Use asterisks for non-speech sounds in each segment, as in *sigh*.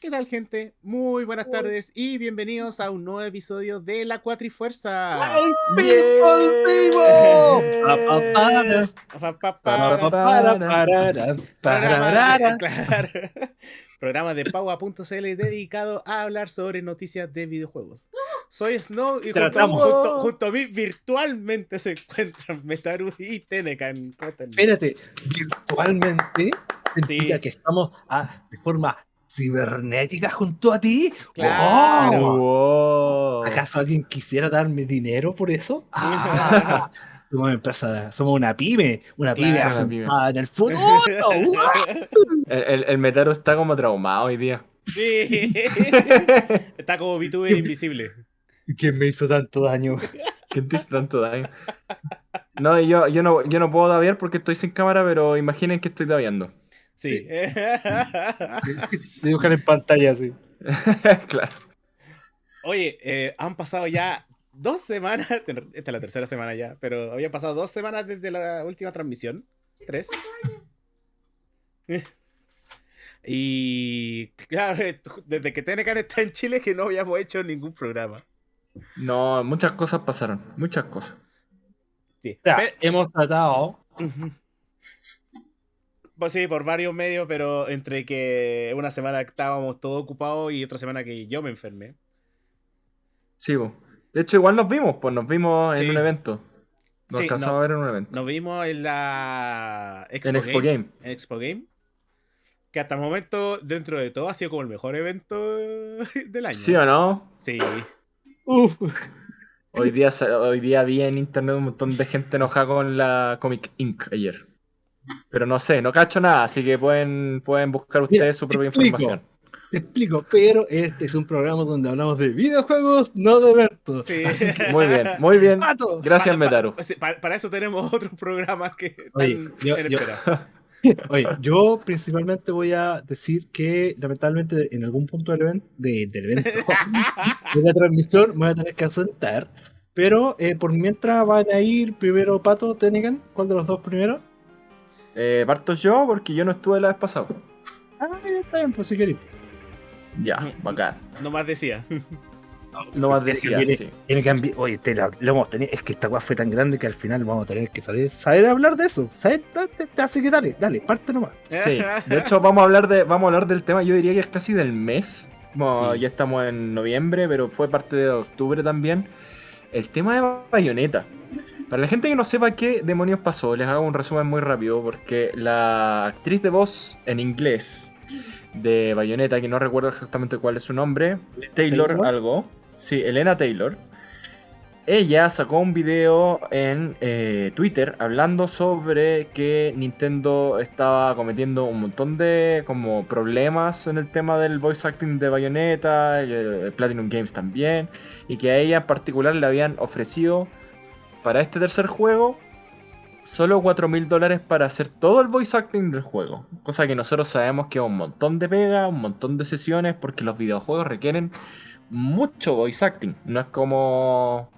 ¿Qué tal, gente? Muy buenas tardes y bienvenidos a un nuevo episodio de La Cuatrifuerza. Programa de Paua.cl dedicado a hablar sobre noticias de videojuegos. Soy Snow y junto, junto, a mí virtualmente se encuentran Metaru y Tenecan. Espérate, virtualmente significa que estamos ah, de forma cibernética junto a ti. Claro. ¿Acaso alguien quisiera darme dinero por eso? *laughs* Ah, *laughs* somos una empresa, somos una pyme, una pyme, en el futuro. *laughs* el, el, Metaro está como traumado hoy día. Sí. está como VTuber invisible. ¿Quién me hizo tanto daño? ¿Quién te hizo tanto daño? No, yo, yo no, yo no puedo daviar porque estoy sin cámara, pero imaginen que estoy daviando. Sí. *laughs* Dibujan en pantalla, sí. *laughs* claro. Oye, eh, han pasado ya dos semanas. *laughs* Esta es la tercera semana ya, pero habían pasado dos semanas desde la última transmisión. Tres. Y claro, desde que Tenecan está en Chile que no habíamos hecho ningún programa. No, muchas cosas pasaron, muchas cosas. Sí. hemos tratado pues sí, por varios medios, pero entre que una semana estábamos todos ocupados y otra semana que yo me enfermé. Sí, de hecho igual nos vimos, pues nos vimos en un evento. Nos alcanzamos a ver en un evento. Nos vimos en la Expo, en Expo Game, En Expo Game. Que hasta el momento, dentro de todo, ha sido como el mejor evento *laughs* del año. ¿Sí o no? Sí. Uf. Hoy día, hoy día vi en internet un montón de gente enojada con la Comic Inc. ayer. Pero no sé, no cacho nada, así que pueden, pueden buscar ustedes su propia información. Te explico, pero este es un programa donde hablamos de videojuegos, no de eventos. Sí. *laughs* Muy bien, muy bien. Gracias, Metaru. Para, eso tenemos otros programas que están yo, en espera. *laughs* Oye, yo principalmente voy a decir que lamentablemente en algún punto del evento, de, del evento *laughs* de la transmisión me voy a tener que asentar. Pero eh, por mientras van a ir primero Pato, Tenegan, ¿cuál de los dos primero? Eh, parto yo porque yo no estuve la vez pasada. Ah, ya está bien, pues si queréis. Ya, bacán. No más decía. No más decía, sí. Tiene que Oye, te lo hemos tenido. Es que esta weá fue tan grande que al final vamos a tener que saber, saber hablar de eso. Así que dale, dale, parte nomás. *laughs* Sí, de hecho vamos a hablar de, vamos a hablar del tema, yo diría que es casi del mes. Ya estamos en noviembre, pero fue parte de octubre también. El tema de Bayonetta. Para la gente que no sepa qué demonios pasó, les hago un resumen muy rápido porque la actriz de voz en inglés de Bayonetta, que no recuerdo exactamente cuál es su nombre, Taylor, algo, sí, Elena Taylor, ella sacó un video en eh, Twitter hablando sobre que Nintendo estaba cometiendo un montón de como problemas en el tema del voice acting de Bayonetta, Platinum Games también, y que a ella en particular le habían ofrecido para este tercer juego solo 4 mil dólares para hacer todo el voice acting del juego. Cosa que nosotros sabemos que es un montón de pega, un montón de sesiones, porque los videojuegos requieren mucho voice acting. No es como,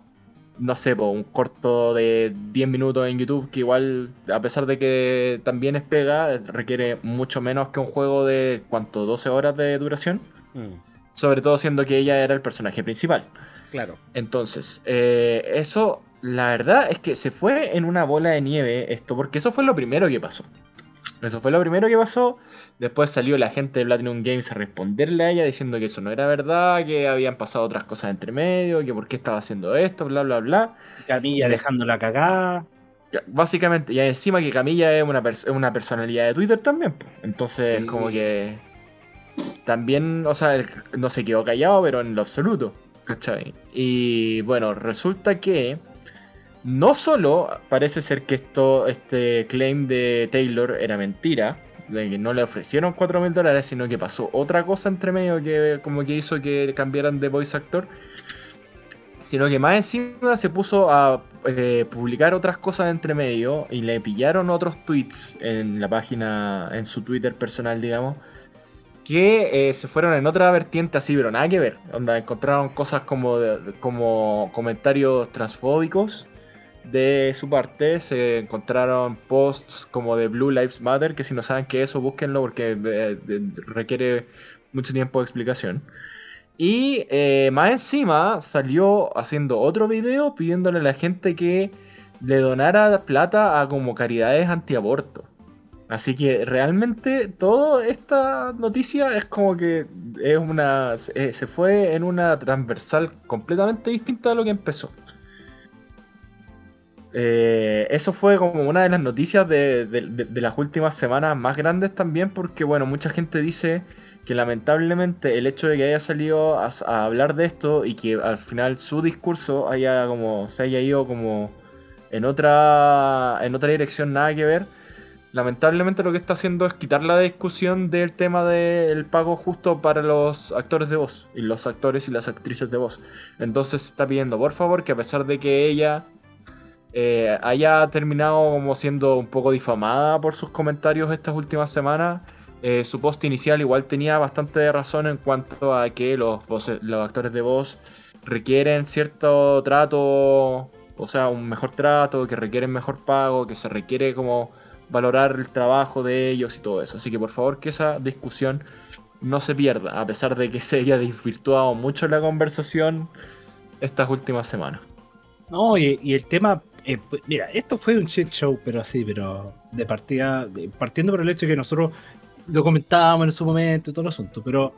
no sé, un corto de 10 minutos en YouTube que igual, a pesar de que también es pega, requiere mucho menos que un juego de, ¿cuánto? 12 horas de duración. Mm. Sobre todo siendo que ella era el personaje principal. Claro. Entonces, eh, eso la verdad es que se fue en una bola de nieve esto, porque eso fue lo primero que pasó. Eso fue lo primero que pasó. Después salió la gente de Platinum Games a responderle a ella diciendo que eso no era verdad, que habían pasado otras cosas entre medio, que por qué estaba haciendo esto, bla, bla, bla. Camilla dejándola cagada. Básicamente, y encima que Camilla es una, una personalidad de Twitter también. Entonces, como que. También, o sea, no se quedó callado, pero en lo absoluto. ¿Cachai? Y bueno, resulta que no solo parece ser que esto, este claim de Taylor era mentira, de que no le ofrecieron 4 mil dólares, sino que pasó otra cosa entre medio que como que hizo que cambiaran de voice actor, sino que más encima se puso a eh, publicar otras cosas entre medio y le pillaron otros tweets en la página, en su Twitter personal, digamos, que eh, se fueron en otra vertiente así, pero nada que ver, donde encontraron cosas como, como comentarios transfóbicos de su parte se encontraron posts como de Blue Lives Matter, que si no saben qué es eso, búsquenlo porque eh, requiere mucho tiempo de explicación. Y eh, más encima salió haciendo otro video pidiéndole a la gente que le donara plata a como caridades antiaborto. Así que realmente toda esta noticia es como que es una se fue en una transversal completamente distinta a lo que empezó. Eh, eso fue como una de las noticias de, las últimas semanas más grandes también, porque bueno, mucha gente dice que lamentablemente el hecho de que haya salido a, hablar de esto y que al final su discurso haya como se haya ido como en otra en otra dirección nada que ver, lamentablemente lo que está haciendo es quitar la discusión del tema del pago justo para los actores de voz y los actores y las actrices de voz. Entonces está pidiendo por favor que a pesar de que ella eh, haya terminado como siendo un poco difamada por sus comentarios estas últimas semanas, eh, su post inicial igual tenía bastante razón en cuanto a que los, los actores de voz requieren cierto trato, o sea, un mejor trato, que requieren mejor pago, que se requiere como valorar el trabajo de ellos y todo eso. Así que por favor que esa discusión no se pierda, a pesar de que se haya desvirtuado mucho la conversación estas últimas semanas. No, y el tema eh, pues, mira, esto fue un shit show, pero así, pero de partida, partiendo por el hecho de que nosotros lo comentábamos en su momento y todo el asunto, pero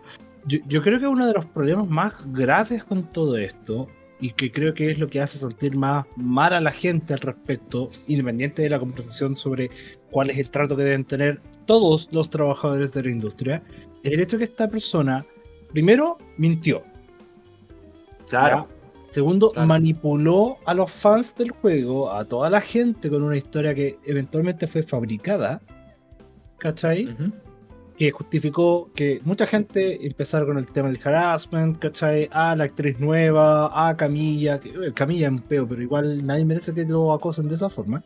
yo, creo que uno de los problemas más graves con todo esto, y que creo que es lo que hace sentir más mal a la gente al respecto, independiente de la conversación sobre cuál es el trato que deben tener todos los trabajadores de la industria, es el hecho de que esta persona, primero, mintió. Claro. Segundo, manipuló a los fans del juego, a toda la gente con una historia que eventualmente fue fabricada. ¿Cachai? Que justificó que mucha gente empezara con el tema del harassment, ¿cachai? A la actriz nueva, a Camilla, que eh, Camilla es un peo, pero igual nadie merece que lo acosen de esa forma.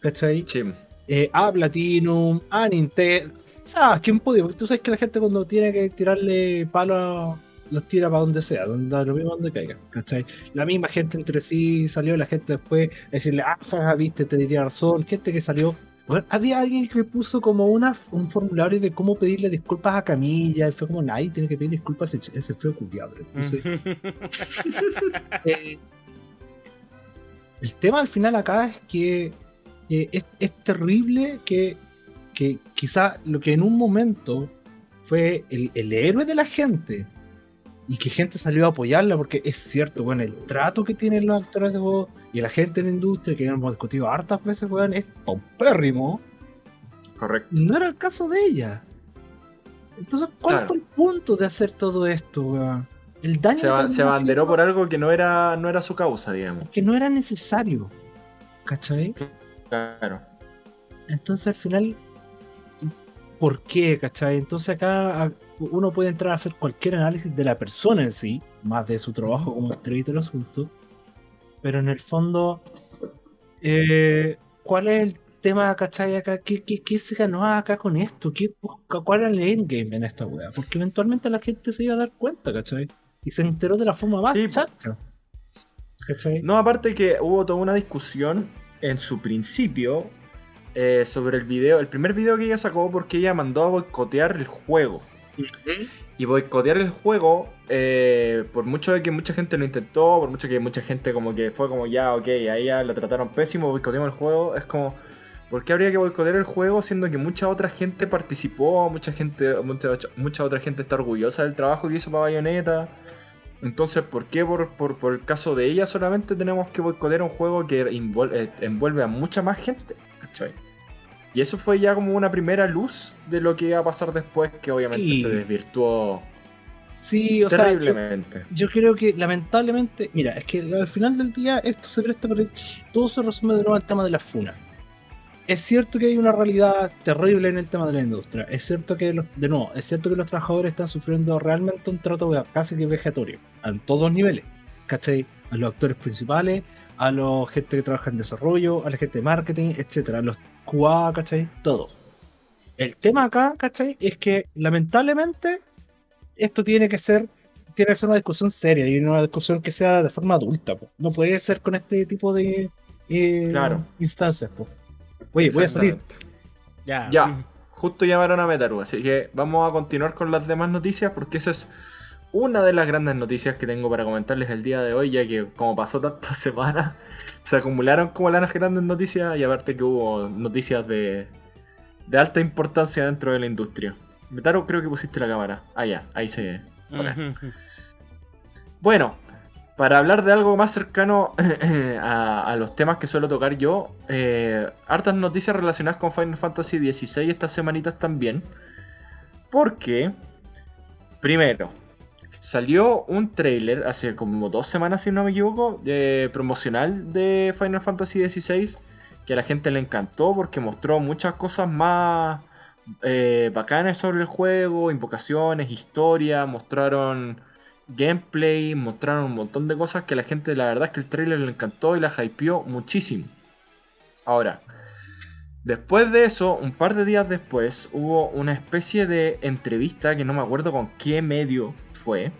¿Cachai? Sí. Eh, a Platinum, a Nintendo. ¿Sabes quién puede? Porque tú sabes que la gente cuando tiene que tirarle palo a los tira para donde sea, donde lo mismo donde caiga, ¿cachai? La misma gente entre sí salió, la gente después a decirle, ah, viste, te diría razón, gente que salió. Bueno, había alguien que puso como una, un formulario de cómo pedirle disculpas a Camilla, y fue como, nadie tiene que pedir disculpas a ese feo culiado. Entonces, *laughs* eh, el tema al final acá es que es, es, terrible que, que quizá lo que en un momento fue el, el héroe de la gente, y que gente salió a apoyarla porque es cierto, bueno, el trato que tienen los actores de voz y la gente en la industria que hemos discutido hartas veces, weón, es pompérrimo. Correcto. No era el caso de ella. Entonces, ¿cuál fue el punto de hacer todo esto, weón? El daño se, se abanderó por algo que no era, no era su causa, digamos. Que no era necesario. ¿Cachai? Claro. Entonces al final, ¿por qué? ¿Cachai? Entonces acá uno puede entrar a hacer cualquier análisis de la persona en sí, más de su trabajo como actriz el asunto, pero en el fondo, eh, ¿cuál es el tema, cachai, acá? ¿Qué, qué, se ganó acá con esto? ¿Qué, ¿Cuál era el endgame en esta weá? Porque eventualmente la gente se iba a dar cuenta, ¿cachai? Y se enteró de la forma más chacha. No, aparte que hubo toda una discusión en su principio eh, sobre el video, el primer video que ella sacó porque ella mandó a boicotear el juego. Y boicotear el juego, eh, por mucho de que mucha gente lo intentó, por mucho que mucha gente como que fue como ya, ok, a ella la trataron pésimo, boicoteamos el juego, es como, ¿por qué habría que boicotear el juego siendo que mucha otra gente participó, mucha gente, mucha, otra gente está orgullosa del trabajo que hizo para Bayonetta? Entonces, ¿por qué por, por, el caso de ella solamente tenemos que boicotear un juego que eh, envuelve, a mucha más gente? ¿Cachai? Y eso fue ya como una primera luz de lo que iba a pasar después, que obviamente se desvirtuó sí, o terriblemente. yo, creo que lamentablemente, mira, es que al final del día esto se presta por todo se resume de nuevo al tema de la funa. Es cierto que hay una realidad terrible en el tema de la industria. Es cierto que, los, de nuevo, es cierto que los trabajadores están sufriendo realmente un trato casi que vegetorio, a todos niveles. ¿Cachai? A los actores principales, a la gente que trabaja en desarrollo, a la gente de marketing, etcétera, los QA, ¿cachai? Todo. El tema acá, ¿cachai? Es que lamentablemente esto tiene que ser tiene que ser una discusión seria y una discusión que sea de forma adulta. No puede ser con este tipo de eh, instancias. Oye, voy a salir. Ya. Ya. justo llamaron a Metaru. Así que vamos a continuar con las demás noticias porque esa es una de las grandes noticias que tengo para comentarles el día de hoy, ya que como pasó tantas *laughs* semanas, se acumularon como las grandes noticias y aparte que hubo noticias de, de alta importancia dentro de la industria. Metaru, creo que pusiste la cámara. Ah, ya, ahí se ve. Bueno, para hablar de algo más cercano *clears throat* a, los temas que suelo tocar yo, eh, hartas noticias relacionadas con Final Fantasy XVI estas semanitas también. Porque, primero, salió un trailer hace como dos semanas, si no me equivoco, de promocional de Final Fantasy XVI, que a la gente le encantó porque mostró muchas cosas más eh, bacanas sobre el juego, invocaciones, historia, mostraron gameplay, mostraron un montón de cosas que a la gente la verdad es que el trailer le encantó y la hypeó muchísimo. Ahora, después de eso, un par de días después, hubo una especie de entrevista que no me acuerdo con qué medio fue.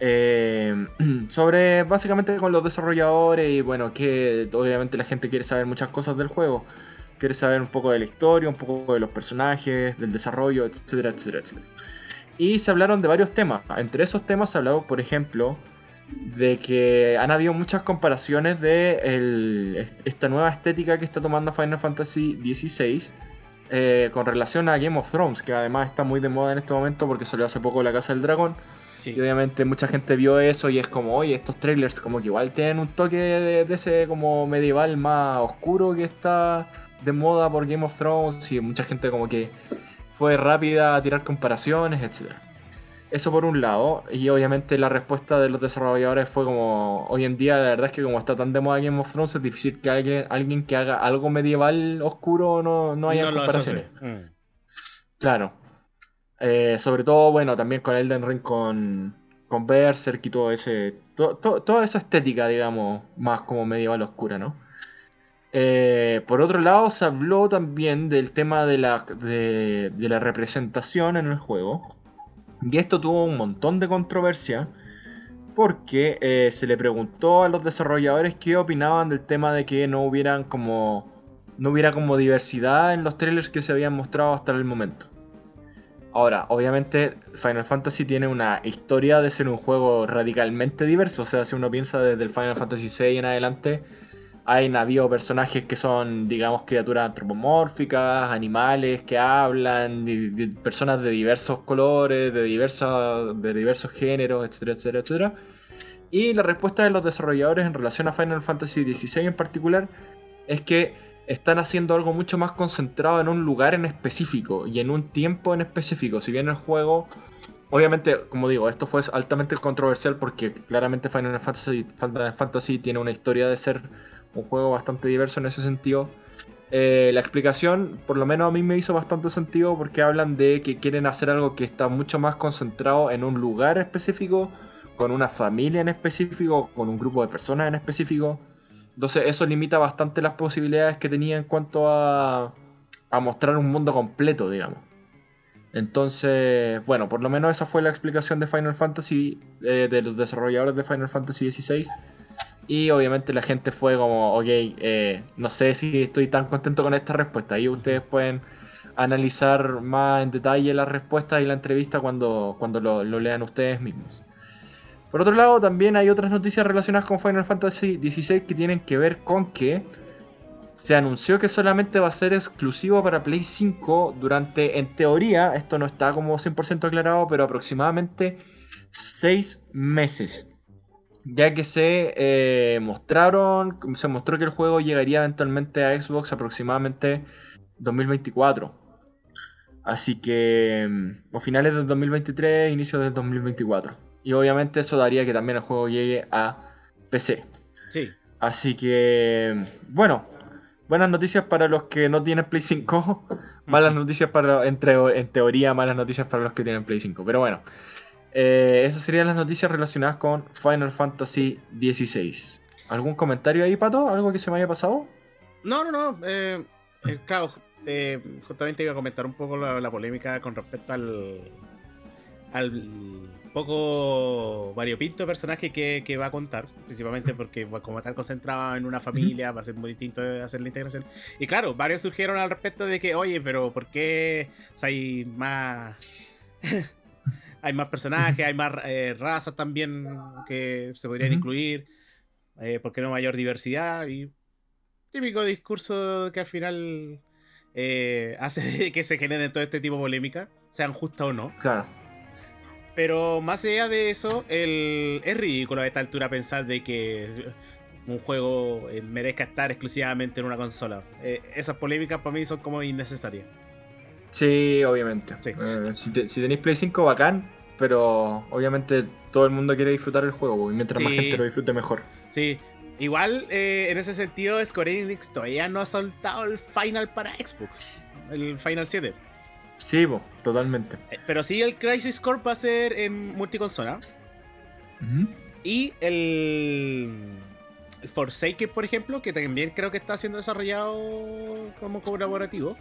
Eh, *clears throat* sobre básicamente con los desarrolladores y bueno, que obviamente la gente quiere saber muchas cosas del juego. Quiere saber un poco de la historia, un poco de los personajes, del desarrollo, etcétera, etcétera, etcétera. Y se hablaron de varios temas. Entre esos temas se habló, por ejemplo, de que han habido muchas comparaciones de esta nueva estética que está tomando Final Fantasy XVI eh, con relación a Game of Thrones, que además está muy de moda en este momento porque salió hace poco La Casa del Dragón. Y obviamente mucha gente vio eso y es como, oye, estos trailers como que igual tienen un toque de, de ese como medieval más oscuro que está de moda por Game of Thrones y mucha gente como que fue rápida a tirar comparaciones, etc. Eso por un lado, y obviamente la respuesta de los desarrolladores fue como, hoy en día la verdad es que como está tan de moda Game of Thrones es difícil que alguien, alguien que haga algo medieval oscuro no, no haya comparaciones. Mm. Claro. Eh, sobre todo, bueno, también con Elden Ring, con, con Berserk y todo ese, toda esa estética, digamos, más como medieval oscura, ¿no? Eh, por otro lado, se habló también del tema de la, de, la representación en el juego. Y esto tuvo un montón de controversia. Porque eh, se le preguntó a los desarrolladores qué opinaban del tema de que no hubieran como. No hubiera como diversidad en los trailers que se habían mostrado hasta el momento. Ahora, obviamente Final Fantasy tiene una historia de ser un juego radicalmente diverso. O sea, si uno piensa desde el Final Fantasy VI en adelante, hay habido personajes que son, digamos, criaturas antropomórficas, animales que hablan, personas de diversos colores, de, diversos, de diversos géneros, etcétera, etcétera, etcétera. Y la respuesta de los desarrolladores en relación a Final Fantasy XVI en particular es que están haciendo algo mucho más concentrado en un lugar en específico y en un tiempo en específico. Si bien el juego, obviamente, como digo, esto fue altamente controversial porque claramente Final Fantasy, Final Fantasy tiene una historia de ser un juego bastante diverso en ese sentido. Eh, la explicación, por lo menos a mí me hizo bastante sentido porque hablan de que quieren hacer algo que está mucho más concentrado en un lugar específico, con una familia en específico, con un grupo de personas en específico. Entonces eso limita bastante las posibilidades que tenía en cuanto a, a mostrar un mundo completo, digamos. Entonces, bueno, por lo menos esa fue la explicación de Final Fantasy, eh, de los desarrolladores de Final Fantasy XVI. Y obviamente la gente fue como, ok, eh, no sé si estoy tan contento con esta respuesta. Y ustedes pueden analizar más en detalle la respuesta y la entrevista cuando, cuando lo, lean ustedes mismos. Por otro lado, también hay otras noticias relacionadas con Final Fantasy XVI que tienen que ver con que se anunció que solamente va a ser exclusivo para Play 5 durante, en teoría, esto no está como 100% aclarado, pero aproximadamente 6 meses ya que se eh, mostraron, se mostró que el juego llegaría eventualmente a Xbox aproximadamente 2024. Así que mm, a finales del 2023, inicios del 2024. Y obviamente eso daría que también el juego llegue a PC. Sí. Así que, mm, bueno, buenas noticias para los que no tienen Play 5. *laughs* malas noticias para, entre, en teoría, malas noticias para los que tienen Play 5. Pero bueno, eh, esas serían las noticias relacionadas con Final Fantasy XVI. ¿Algún comentario ahí, Pato? ¿Algo que se me haya pasado? No, no, no. Eh, eh, claro, justamente iba a comentar un poco la, polémica con respecto al, al poco variopinto personaje que, que, va a contar, principalmente porque como está concentrado en una familia, va a ser muy distinto hacer la integración. Y claro, varios surgieron al respecto de que, oye, pero ¿por qué hay más... hay más personajes, hay más eh, razas también que se podrían incluir? Eh, ¿Por qué no mayor diversidad? Y típico discurso que al final eh, hace *laughs* que se generen todo este tipo de polémica, sean justas o no. Claro. Pero más allá de eso, el, es ridículo a esta altura pensar de que un juego eh, merezca estar exclusivamente en una consola. Eh, esas polémicas para mí son como innecesarias. Sí, obviamente. si, tenéis Play 5, bacán, pero obviamente todo el mundo quiere disfrutar el juego y mientras más gente lo disfrute, mejor. Sí, Igual, eh, en ese sentido, Square Enix todavía no ha soltado el Final para Xbox. El Final 7. Sí, totalmente. Eh, pero sí, el Crisis Core va a ser en multiconsola. Y el, el Forsaken, por ejemplo, que también creo que está siendo desarrollado como colaborativo,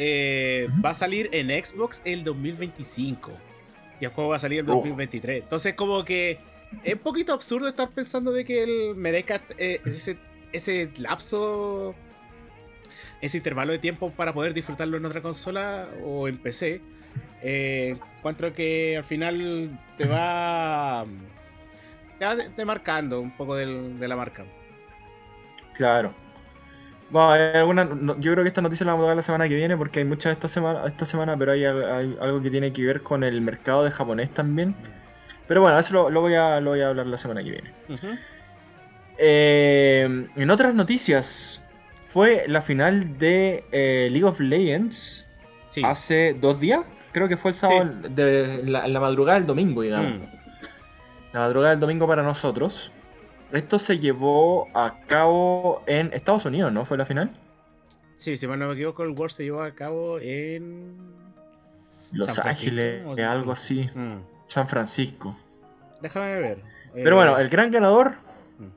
eh, va a salir en Xbox el 2025. Y el juego va a salir en 2023. Entonces, como que es un poquito absurdo estar pensando de que él merezca eh, ese, ese lapso, ese intervalo de tiempo para poder disfrutarlo en otra consola o en PC. Eh, encuentro que al final te va, te va demarcando un poco del, de la marca. Claro. Bueno, hay alguna, yo creo que esta noticia la vamos a dar la semana que viene porque hay muchas esta semana, esta semana pero hay, hay, algo que tiene que ver con el mercado de japonés también. Pero bueno, eso lo, voy, a, lo voy a hablar la semana que viene. Eh, en otras noticias, fue la final de eh, League of Legends hace dos días. Creo que fue el sábado, de la, madrugada del domingo, digamos. Mm. La madrugada del domingo para nosotros. Esto se llevó a cabo en Estados Unidos, ¿no? ¿Fue la final? Sí, si mal no me equivoco, el World se llevó a cabo en. Los Ángeles, algo así. Mm. San Francisco. Déjame ver. Pero bueno, el gran ganador. Mm.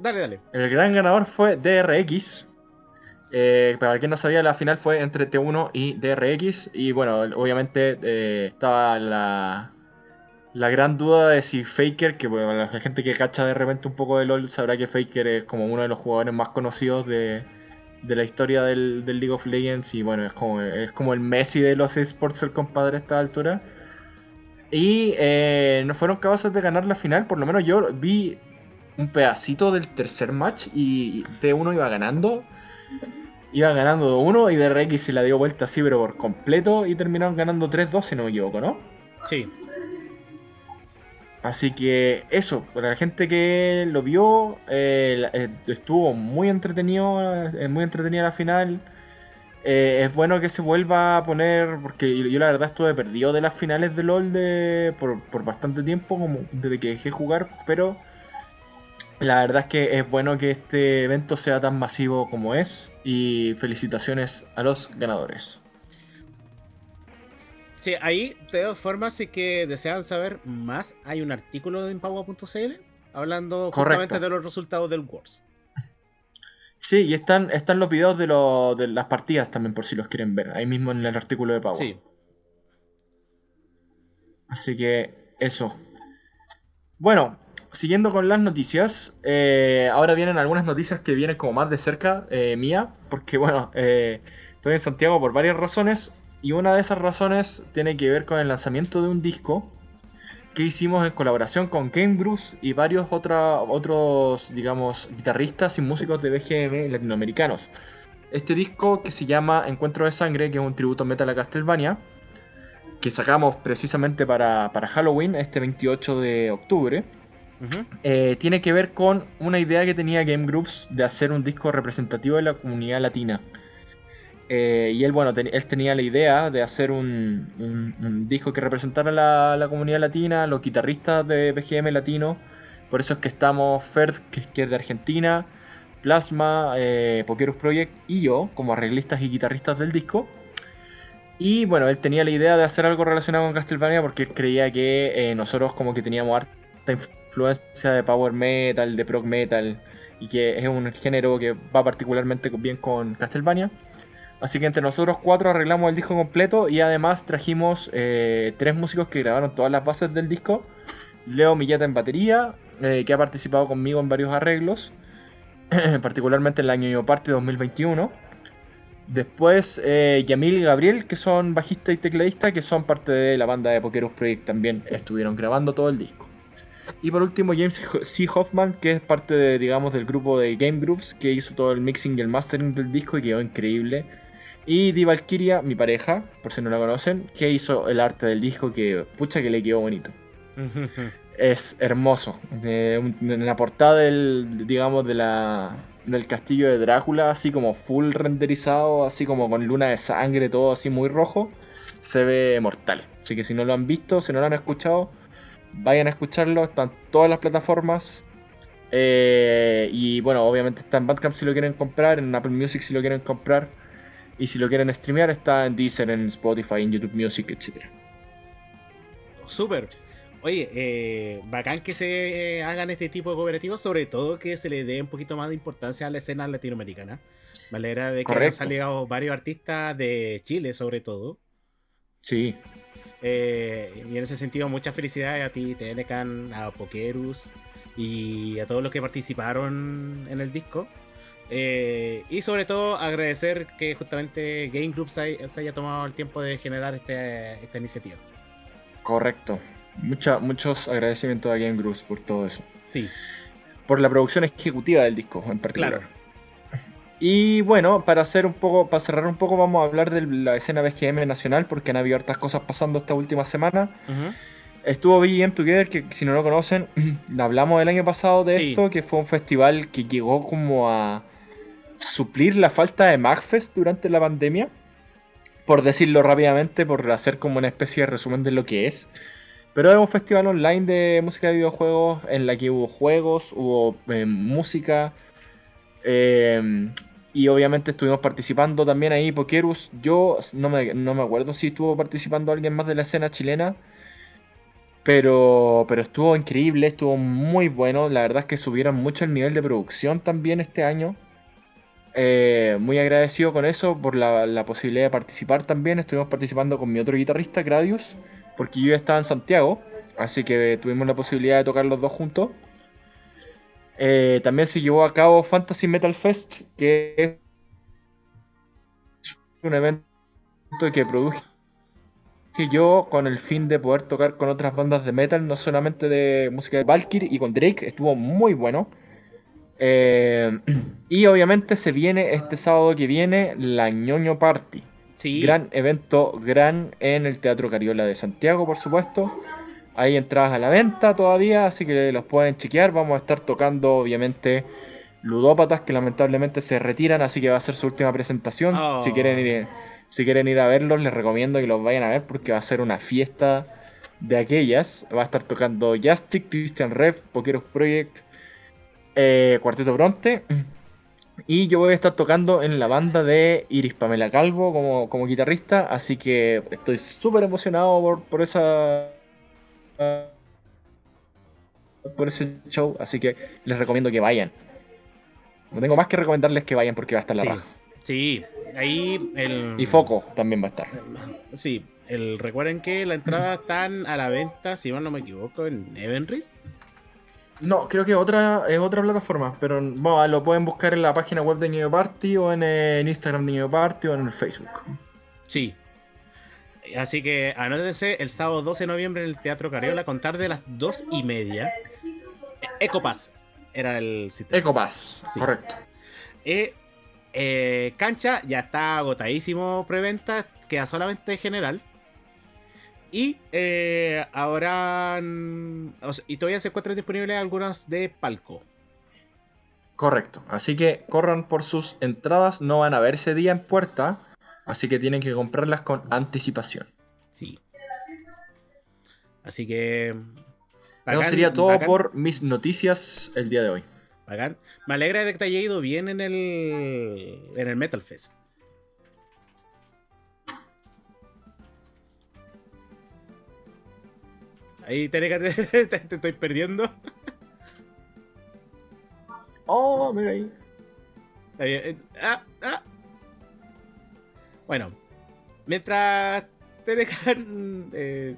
Dale, dale. El gran ganador fue DRX. Eh, para quien no sabía, la final fue entre T1 y DRX. Y bueno, obviamente eh, estaba la, la gran duda de si Faker, que bueno, la gente que cacha de repente un poco de LOL sabrá que Faker es como uno de los jugadores más conocidos de, de la historia del, League of Legends y bueno, es como, es como el Messi de los esports el compadre a esta altura. Y eh, no fueron capaces de ganar la final, por lo menos yo vi un pedacito del tercer match y T1 iba ganando. Iba ganando 2-1 y DRX se la dio vuelta así, pero por completo y terminaron ganando 3-2 si no me equivoco, ¿no? Sí. Así que eso, para la gente que lo vio, eh, eh, estuvo muy entretenido, eh, muy entretenida la final. es bueno que se vuelva a poner, porque yo, la verdad estuve perdido de las finales de LOL de, por, por, bastante tiempo, como desde que dejé jugar, pero la verdad es que es bueno que este evento sea tan masivo como es y felicitaciones a los ganadores. Sí, ahí, de todas formas, si que desean saber más, hay un artículo en Paua.cl hablando justamente de los resultados del Wars. Sí, y están, están los videos de, de las partidas también, por si los quieren ver, ahí mismo en el artículo de Paua. Sí. Así que, eso. Bueno, siguiendo con las noticias, eh, ahora vienen algunas noticias que vienen como más de cerca eh, mía, porque bueno, eh, estoy en Santiago por varias razones. Y una de esas razones tiene que ver con el lanzamiento de un disco que hicimos en colaboración con Game Bruce y varios otros, digamos, guitarristas y músicos de BGM latinoamericanos. Este disco que se llama Encuentro de Sangre, que es un tributo metal a Castlevania, que sacamos precisamente para, Halloween, este 28 de octubre, eh, tiene que ver con una idea que tenía Game Groups de hacer un disco representativo de la comunidad latina. Eh, y él, bueno, él tenía la idea de hacer un, disco que representara la, la, comunidad latina, los guitarristas de BGM latino. Por eso es que estamos Ferd, que, es de Argentina, Plasma, eh, Pokerus Project y yo, como arreglistas y guitarristas del disco. Y bueno, él tenía la idea de hacer algo relacionado con Castlevania porque él creía que eh, nosotros como que teníamos harta influencia de power metal, de prog metal, y que es un género que va particularmente bien con Castlevania. Así que entre nosotros cuatro arreglamos el disco completo y además trajimos eh, tres músicos que grabaron todas las bases del disco. Leo Milleta en batería, eh, que ha participado conmigo en varios arreglos, *clears throat* particularmente en el año Party 2021. Después eh, Yamil y Gabriel, que son bajista y tecladista, que son parte de la banda de Pokerus Project también, estuvieron grabando todo el disco. Y por último James C. Hoffman, que es parte de, digamos, del grupo de Game Groups, que hizo todo el mixing y el mastering del disco y quedó increíble. Y Di Valkyria, mi pareja, por si no la conocen, que hizo el arte del disco que, pucha, que le quedó bonito. *laughs* es hermoso. en la portada del, digamos, de la, del castillo de Drácula, así como full renderizado, así como con luna de sangre, todo así muy rojo, se ve mortal. Así que si no lo han visto, si no lo han escuchado, vayan a escucharlo. Están todas las plataformas. Eh, y bueno, obviamente está en Bandcamp si lo quieren comprar, en Apple Music si lo quieren comprar. Y si lo quieren streamear, está en Deezer, en Spotify, en YouTube Music, etc. Súper. Oye, eh, bacán que se hagan este tipo de cooperativos, sobre todo que se le dé un poquito más de importancia a la escena latinoamericana. Me alegra de que hayan salido varios artistas de Chile, sobre todo. Sí. Eh, y en ese sentido, muchas felicidades a ti, Telecan, a Pokerus y a todos los que participaron en el disco. Eh, y sobre todo agradecer que justamente Game Group se, haya tomado el tiempo de generar este, esta iniciativa. Correcto. Mucha, muchos agradecimientos a Game Groups por todo eso. Sí. Por la producción ejecutiva del disco en particular. Y bueno, para hacer un poco, para cerrar un poco, vamos a hablar de la escena BGM nacional, porque han habido hartas cosas pasando esta última semana. Estuvo BGM Together, que si no lo conocen, *clears throat* hablamos el año pasado de esto, que fue un festival que llegó como a suplir la falta de MagFest durante la pandemia, por decirlo rápidamente, por hacer como una especie de resumen de lo que es. Pero es un festival online de música de videojuegos en la que hubo juegos, hubo eh, música. Eh, y obviamente estuvimos participando también ahí Pokerus. Yo no me, no me acuerdo si estuvo participando alguien más de la escena chilena. Pero, pero estuvo increíble, estuvo muy bueno. La verdad es que subieron mucho el nivel de producción también este año. Eh, muy agradecido con eso, por la, posibilidad de participar también. Estuvimos participando con mi otro guitarrista, Gradius, porque yo estaba en Santiago, así que tuvimos la posibilidad de tocar los dos juntos. Eh, también se llevó a cabo Fantasy Metal Fest, que es un evento que produje yo con el fin de poder tocar con otras bandas de metal, no solamente de música de Valkyrie y con Drake, estuvo muy bueno. Eh, *clears throat* y obviamente se viene este sábado que viene la ñoño Party. Sí. Gran evento, gran en el Teatro Cariola de Santiago, por supuesto. Hay entradas a la venta todavía, así que los pueden chequear. Vamos a estar tocando, obviamente, ludópatas que lamentablemente se retiran, así que va a ser su última presentación. Si, quieren ir, si quieren ir a verlos, les recomiendo que los vayan a ver porque va a ser una fiesta de aquellas. Va a estar tocando Justic, Christian Rev, Pokeros Project, eh, Cuarteto Bronte. Y yo voy a estar tocando en la banda de Iris Pamela Calvo como, como guitarrista, así que estoy súper emocionado por, esa por ese show, así que les recomiendo que vayan. No tengo más que recomendarles que vayan porque va a estar la sí. Sí, ahí el... Y Foco también va a estar. Sí, el, recuerden que la entrada *clears throat* están a la venta, si no me equivoco, en Evenry. No, creo que otra es otra plataforma, pero lo pueden buscar en la página web de New Party o en, el Instagram de New Party o en el Facebook. Sí. Así que anótense el sábado 12 de noviembre en el Teatro Cariola con tarde a las 2 y media. Ecopass era el sitio. Ecopass, correcto. Eh, eh, cancha ya está agotadísimo preventa, queda solamente general. Y eh, ahora. y todavía se encuentran disponibles algunas de palco. Correcto. Así que corran por sus entradas. No van a ver ese día en puerta. Así que tienen que comprarlas con anticipación. Sí. Así que. Eso sería todo por mis noticias el día de hoy. Me alegra de que te haya ido bien en el. en el Metal Fest. Ahí *laughs* te, te, estoy perdiendo. Oh, mira ahí. Eh, ah, ah. Bueno, mientras Telecan *laughs* eh,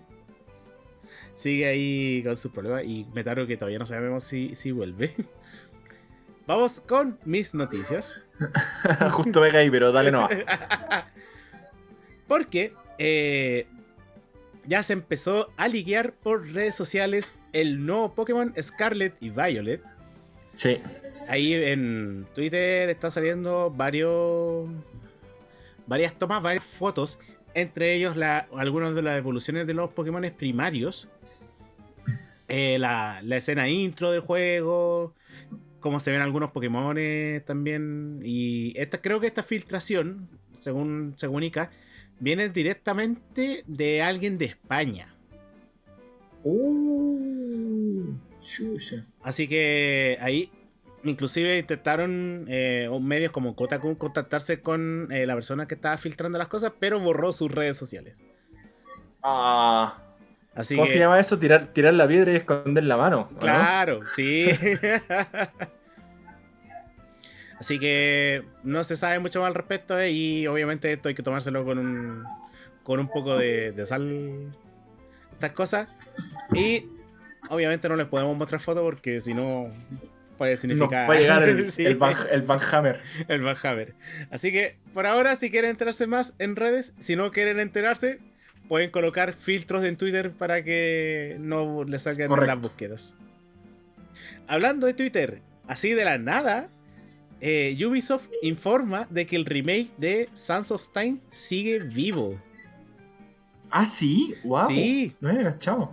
sigue ahí con sus problemas y Metaro que todavía no sabemos si, si vuelve. *laughs* Vamos con mis noticias. Justo venga ahí, pero dale no. Porque eh, ya se empezó a liguear por redes sociales el nuevo Pokémon Scarlet y Violet. Sí. Ahí en Twitter está saliendo varios. varias tomas, varias fotos. Entre ellos la, algunas de las evoluciones de los Pokémon primarios. Eh, la, la, escena intro del juego. Cómo se ven algunos Pokémon también. Y esta, creo que esta filtración, según, según Ica, viene directamente de alguien de España. Uh, Así que ahí inclusive intentaron eh, medios como Kotaku contactarse con eh, la persona que estaba filtrando las cosas, pero borró sus redes sociales. Ah. Así ¿Cómo se llama eso? Tirar, tirar la piedra y esconder la mano. Claro, sí. *laughs* Así que no se sabe mucho más al respecto eh, y obviamente esto hay que tomárselo con un, con un poco de, sal. Estas cosas. Y obviamente no les podemos mostrar fotos porque si no puede significar... llegar el, *laughs* el, Van, el Van Hammer. El Van Hammer. Así que por ahora si quieren enterarse más en redes, si no quieren enterarse, pueden colocar filtros en Twitter para que no les salgan las búsquedas. Hablando de Twitter, así de la nada, eh, Ubisoft informa de que el remake de Sons of Time sigue vivo. Ah, sí, wow. Sí. No.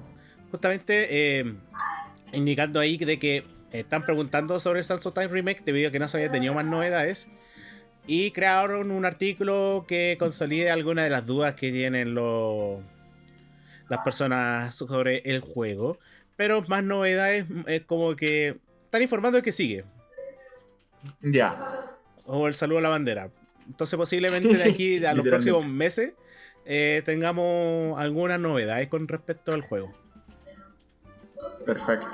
Justamente eh, indicando ahí de que están preguntando sobre el Sons of Time remake debido a que no se había tenido más novedades. Y crearon un artículo que consolide algunas de las dudas que tienen los, las personas sobre el juego. Pero más novedades es como que están informando de que sigue. Ya. O el saludo a la bandera. Entonces posiblemente de aquí *laughs* a los próximos meses eh, tengamos algunas novedades con respecto al juego. Perfecto.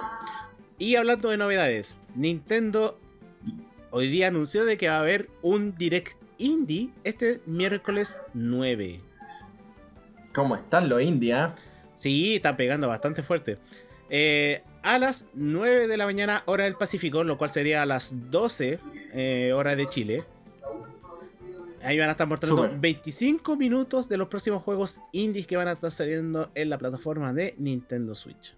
Y hablando de novedades, Nintendo hoy día anunció de que va a haber un Direct Indie este miércoles 9. ¿Cómo están los indie? Ah? Sí, están pegando bastante fuerte. Eh, a las 9 de la mañana, hora del Pacífico, lo cual sería a las 12 eh, hora de Chile. Ahí van a estar mostrando 25 minutos de los próximos juegos indies que van a estar saliendo en la plataforma de Nintendo Switch.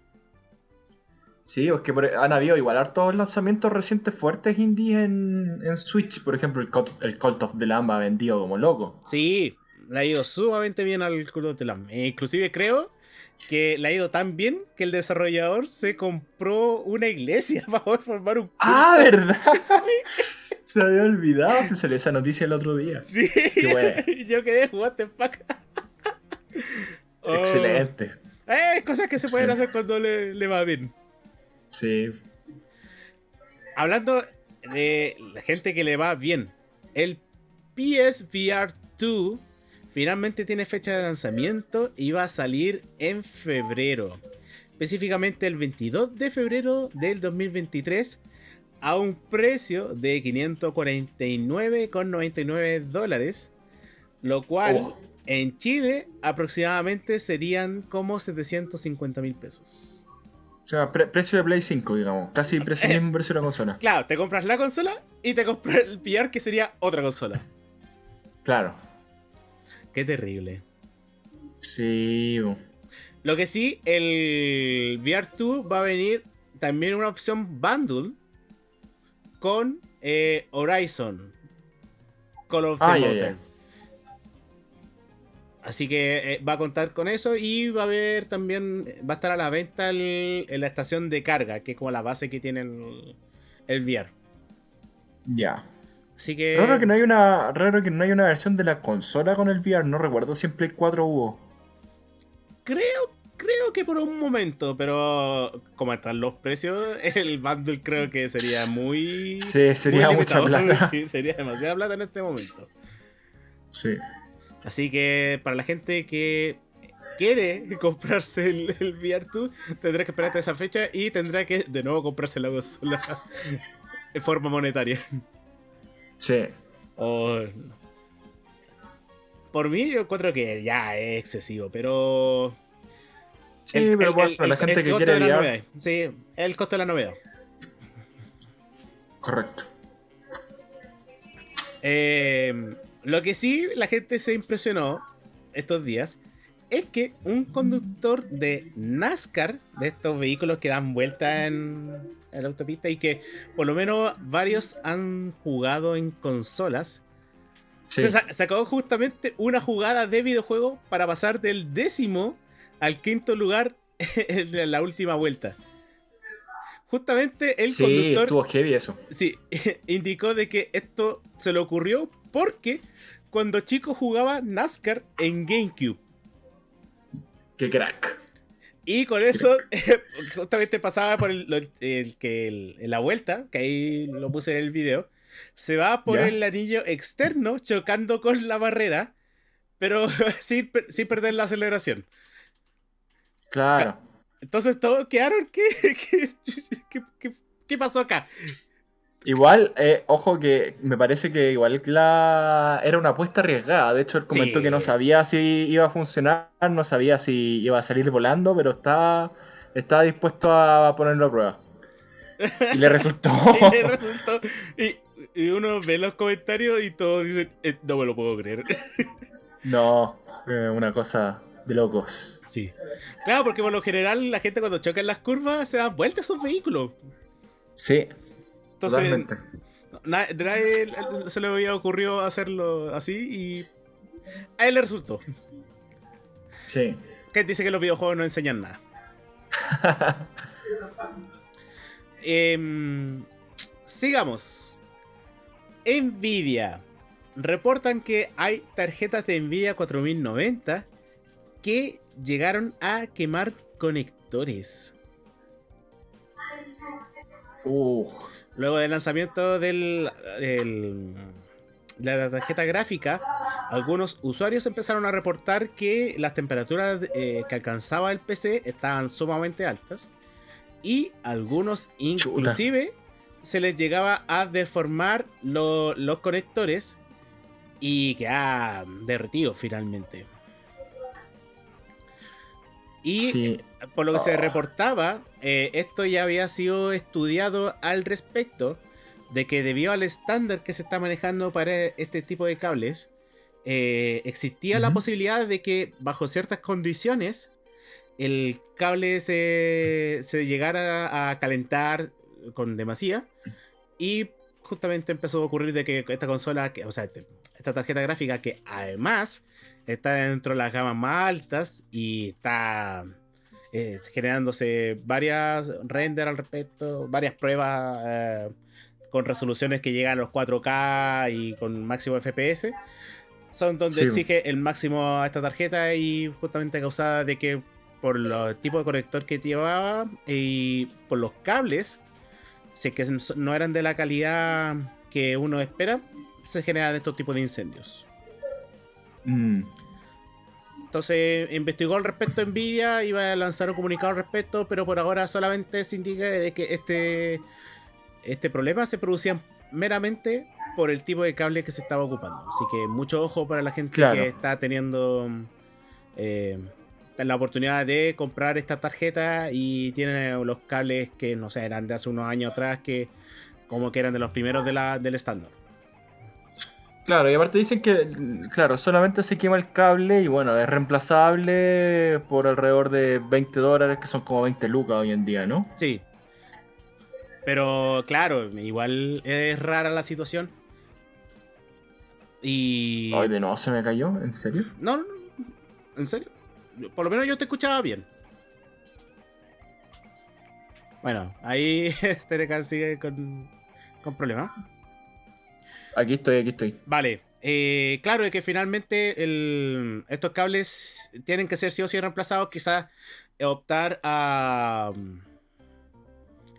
Sí, es que han habido igual hartos lanzamientos recientes fuertes indies en, Switch. Por ejemplo, el Cult, el Cult of the Lamb ha vendido como loco. Sí, le ha ido sumamente bien al Cult of the Lamb. E inclusive creo que le ha ido tan bien que el desarrollador se compró una iglesia *laughs* para poder formar un culto. Ah, ¿verdad? *laughs* Se había olvidado que salió esa noticia el otro día. Sí. Qué *laughs* Yo quedé, what the fuck. Excelente. Oh. Eh, cosas que se pueden hacer cuando le, le va bien. Sí. Hablando de la gente que le va bien, el PSVR 2 finalmente tiene fecha de lanzamiento y va a salir en febrero. Específicamente el 22 de febrero del 2023 a un precio de 549,99 dólares. Lo cual oh. en Chile aproximadamente serían como 750 mil pesos. O sea, precio de Play 5, digamos. Casi precio, mismo precio de la consola. Claro, te compras la consola y te compras el VR que sería otra consola. Claro. Qué terrible. Sí. Lo que sí, el VR2 va a venir también una opción bundle con eh, Horizon. Call of ah, Así que eh, va a contar con eso y va a haber también, va a estar a la venta en la estación de carga, que es como la base que tiene el, el VR. Ya. Así que. Raro que no hay una. Raro que no hay una versión de la consola con el VR. No recuerdo si en Play 4 hubo. Creo. Creo que por un momento, pero como están los precios, *laughs* el bundle creo que sería muy. Sí, sería mucha plata. *laughs* Sí, sería demasiada plata en este momento. Sí. Así que para la gente que quiere *laughs* comprarse el, el VR2, tendrá que esperar hasta esa fecha y tendrá que de nuevo comprarse la consola en forma monetaria. Sí. Por por mí yo encuentro que ya es excesivo, pero... Sí, pero bueno, la gente que quiere la Sí, el costo de la novedad. Correcto. Eh, lo que sí la gente se impresionó estos días es que un conductor de NASCAR, de estos vehículos que dan vuelta en, la autopista y que por lo menos varios han jugado en consolas, se sacó justamente una jugada de videojuego para pasar del décimo al quinto lugar *laughs* en la última vuelta. Justamente el conductor. Estuvo heavy eso. Sí, *laughs* indicó de que esto se le ocurrió porque cuando chico jugaba NASCAR en GameCube. ¡Qué crack! Y con eso, *laughs* justamente pasaba por el, que la vuelta, que ahí lo puse en el video, se va por el anillo externo chocando con la barrera, pero *laughs* sin, perder la aceleración. Claro. Entonces todos quedaron, ¿qué, *laughs* qué, pasó acá? Igual, eh, ojo que me parece que igual la... era una apuesta arriesgada. De hecho, él comentó que no sabía si iba a funcionar, no sabía si iba a salir volando, pero estaba, estaba dispuesto a ponerlo a prueba. Y le resultó. *laughs* y le resultó. Y, uno ve los comentarios y todos dicen, eh, no me lo puedo creer. *laughs* no, eh, una cosa de locos. Sí. Claro, porque por lo general la gente cuando choca en las curvas se da vuelta a sus vehículos. Sí. Entonces, nadie se le había ocurrido hacerlo así y a él le resultó. Sí. Que dice que los videojuegos no enseñan nada. *laughs* Em, sigamos. Nvidia. Reportan que hay tarjetas de Nvidia 4090 que llegaron a quemar conectores. Luego del lanzamiento del, de la tarjeta gráfica, algunos usuarios empezaron a reportar que las temperaturas eh, que alcanzaba el PC estaban sumamente altas y algunos inclusive se les llegaba a deformar los conectores y quedaban derretidos finalmente. Y por lo que se reportaba, eh, esto ya había sido estudiado al respecto de que debido al estándar que se está manejando para este tipo de cables, eh, existía la posibilidad de que bajo ciertas condiciones el cable se, llegara a calentar con demasía. Y justamente empezó a ocurrir de que esta consola, o sea, esta tarjeta gráfica que además está dentro de las gamas más altas y está eh, generándose varias render al respecto, varias pruebas eh, con resoluciones que llegan a los 4K y con máximo FPS. Son donde exige el máximo a esta tarjeta y justamente causada de que por los tipos de conector que llevaba y por los cables, si que no eran de la calidad que uno espera, se generan estos tipos de incendios. Mm. Entonces investigó al respecto Nvidia, iba a lanzar un comunicado al respecto, pero por ahora solamente se indica de que este, este problema se producía meramente por el tipo de cable que se estaba ocupando. Así que mucho ojo para la gente que está teniendo eh, la oportunidad de comprar esta tarjeta y tiene los cables que no sé, eran de hace unos años atrás que como que eran de los primeros de la, del estándar. Claro, y aparte dicen que, claro, solamente se quema el cable y bueno, es reemplazable por alrededor de 20 dólares, que son como 20 lucas hoy en día, ¿no? Sí. Pero claro, igual es rara la situación. Y... Ay, de nuevo se me cayó, ¿en serio? No, no, no, en serio. Por lo menos yo te escuchaba bien. Bueno, ahí *laughs* Terecan sigue con, con problemas. Aquí estoy, aquí estoy. Vale. Eh, claro, es que finalmente estos cables tienen que ser sí o sí reemplazados. Quizás optar a,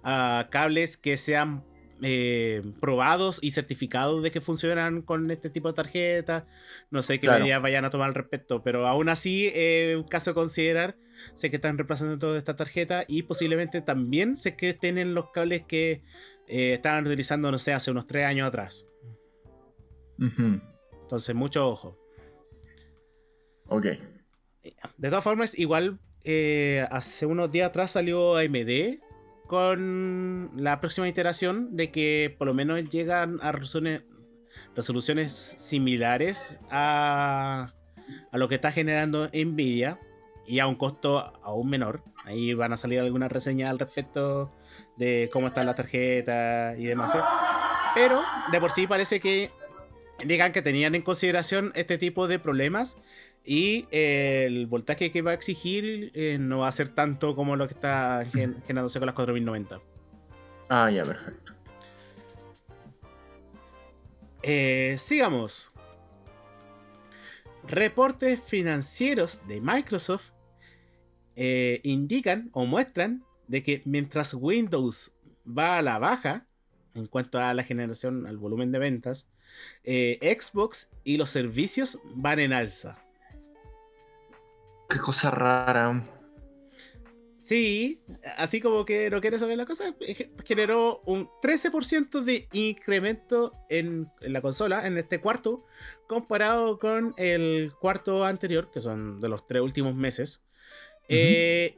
a cables que sean eh, probados y certificados de que funcionan con este tipo de tarjetas. No sé qué medidas vayan a tomar al respecto, pero aún así, eh, un caso a considerar. Sé que están reemplazando toda esta tarjeta y posiblemente también sé que tienen los cables que estaban utilizando, no sé, hace unos tres años atrás. Entonces, mucho ojo. Ok. De todas formas, igual eh, hace unos días atrás salió AMD con la próxima iteración de que por lo menos llegan a resoluciones, resoluciones similares a, a lo que está generando Nvidia y a un costo aún menor. Ahí van a salir algunas reseñas al respecto de cómo están las tarjetas y demás. Pero de por sí parece que digan que tenían en consideración este tipo de problemas y eh, el voltaje que va a exigir eh, no va a ser tanto como lo que está generándose con las 4090. Ah, ya, perfecto. Eh, sigamos. Reportes financieros de Microsoft indican o muestran de que mientras Windows va a la baja en cuanto a la generación, al volumen de ventas, Xbox y los servicios van en alza. Qué cosa rara. Sí, así como que no quiere saber la cosa, generó un 13% de incremento en, la consola, en este cuarto, comparado con el cuarto anterior, que son de los tres últimos meses. Eh,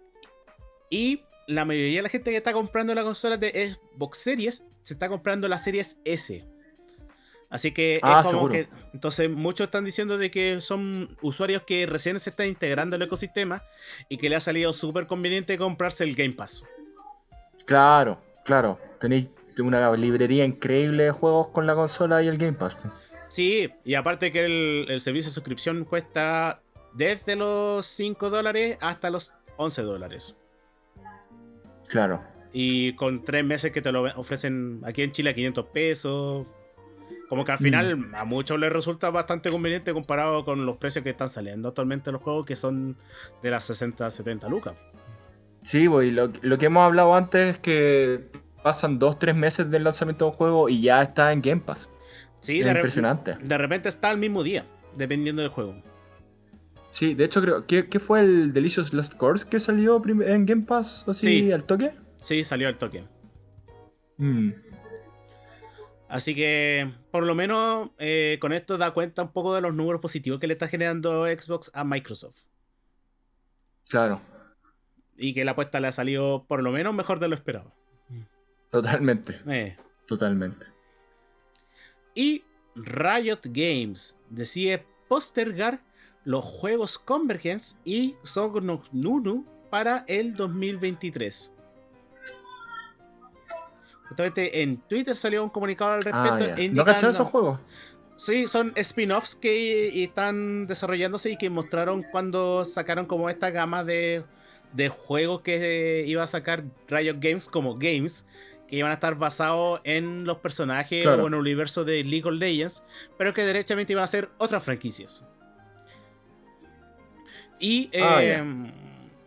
y la mayoría de la gente que está comprando la consola de Xbox Series se está comprando las Series S. Así que es ah, como que. Entonces, muchos están diciendo de que son usuarios que recién se están integrando al ecosistema y que le ha salido súper conveniente comprarse el Game Pass. Claro, claro. Tenéis una librería increíble de juegos con la consola y el Game Pass. Sí, y aparte que el, servicio de suscripción cuesta desde los 5 dólares hasta los 11 dólares. Claro. Y con tres meses que te lo ofrecen aquí en Chile a 500 pesos, como que al final mm. a muchos les resulta bastante conveniente comparado con los precios que están saliendo actualmente los juegos que son de las 60 70 lucas. Sí, pues, lo, lo que hemos hablado antes es que pasan 2-3 meses del lanzamiento de un juego y ya está en Game Pass. Sí, es impresionante. De repente está al mismo día, dependiendo del juego. Sí, de hecho creo que ¿qué fue el Delicious Last Course que salió en Game Pass así al toque. Sí, salió al toque. Mm. Así que, por lo menos, eh, con esto da cuenta un poco de los números positivos que le está generando Xbox a Microsoft. Claro. Y que la apuesta le ha salido, por lo menos, mejor de lo esperado. Totalmente. Eh. Totalmente. Y Riot Games decide postergar los juegos Convergence y Song Nunu para el 2023. Justamente en Twitter salió un comunicado al ah, respecto. indicando, ¿No esos juegos? Sí, son spin-offs que están desarrollándose y que mostraron cuando sacaron como esta gama de, de juegos que iba a sacar Riot Games como games, que iban a estar basados en los personajes o en el universo de League of Legends, pero que derechamente iban a ser otras franquicias. Y ah,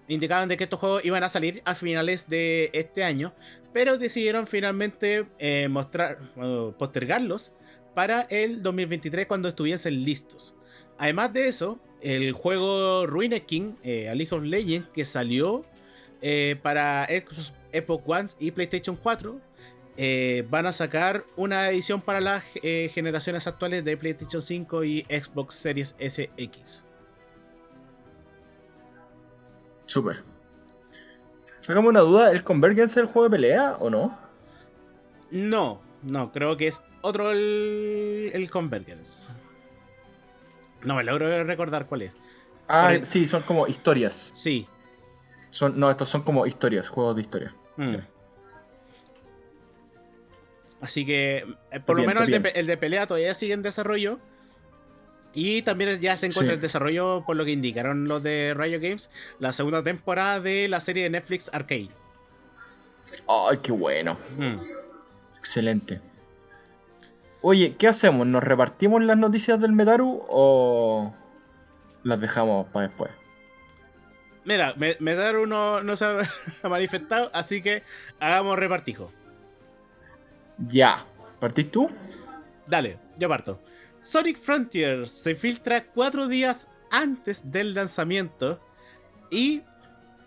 indicaban de que estos juegos iban a salir a finales de este año, pero decidieron finalmente eh, postergarlos para el 2023 cuando estuviesen listos. Además de eso, el juego Ruined King, eh, a League of Legends, que salió eh, para Xbox One y PlayStation 4, eh, van a sacar una edición para las generaciones actuales de PlayStation 5 y Xbox Series SX. Super. Sacamos una duda, ¿el Convergence es el juego de pelea o no? No, no, creo que es otro el, Convergence. No me logro recordar cuál es. Ah, sí, son como historias. Sí. Son, no, estos son como historias, juegos de historia. Mm. Así que, eh, por lo menos el de, el de, pelea todavía sigue en desarrollo. Y también ya se encuentra en desarrollo, por lo que indicaron los de Riot Games, la segunda temporada de la serie de Netflix Arcade. ¡Ay, qué bueno! Mm. Excelente. Oye, ¿qué hacemos? ¿Nos repartimos las noticias del Metaru o las dejamos para después? Mira, Metaru no, no se ha *laughs* manifestado, así que hagamos repartijo. Ya. ¿Partís tú? Dale, yo parto. Sonic Frontier se filtra cuatro días antes del lanzamiento y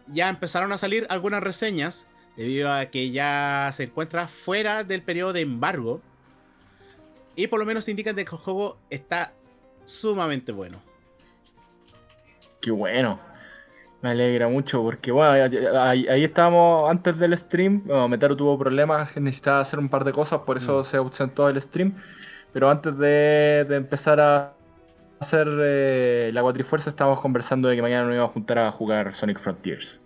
ya empezaron a salir algunas reseñas debido a que ya se encuentra fuera del periodo de embargo y por lo menos indican que el juego está sumamente bueno. Qué bueno. Me alegra mucho porque, bueno, ahí, estábamos antes del stream. Bueno, Metaro tuvo problemas, necesitaba hacer un par de cosas, por eso mm. se ausentó el stream. Pero antes de, empezar a hacer eh, la Cuatrifuerza, estábamos conversando de que mañana nos íbamos a juntar a jugar Sonic Frontiers.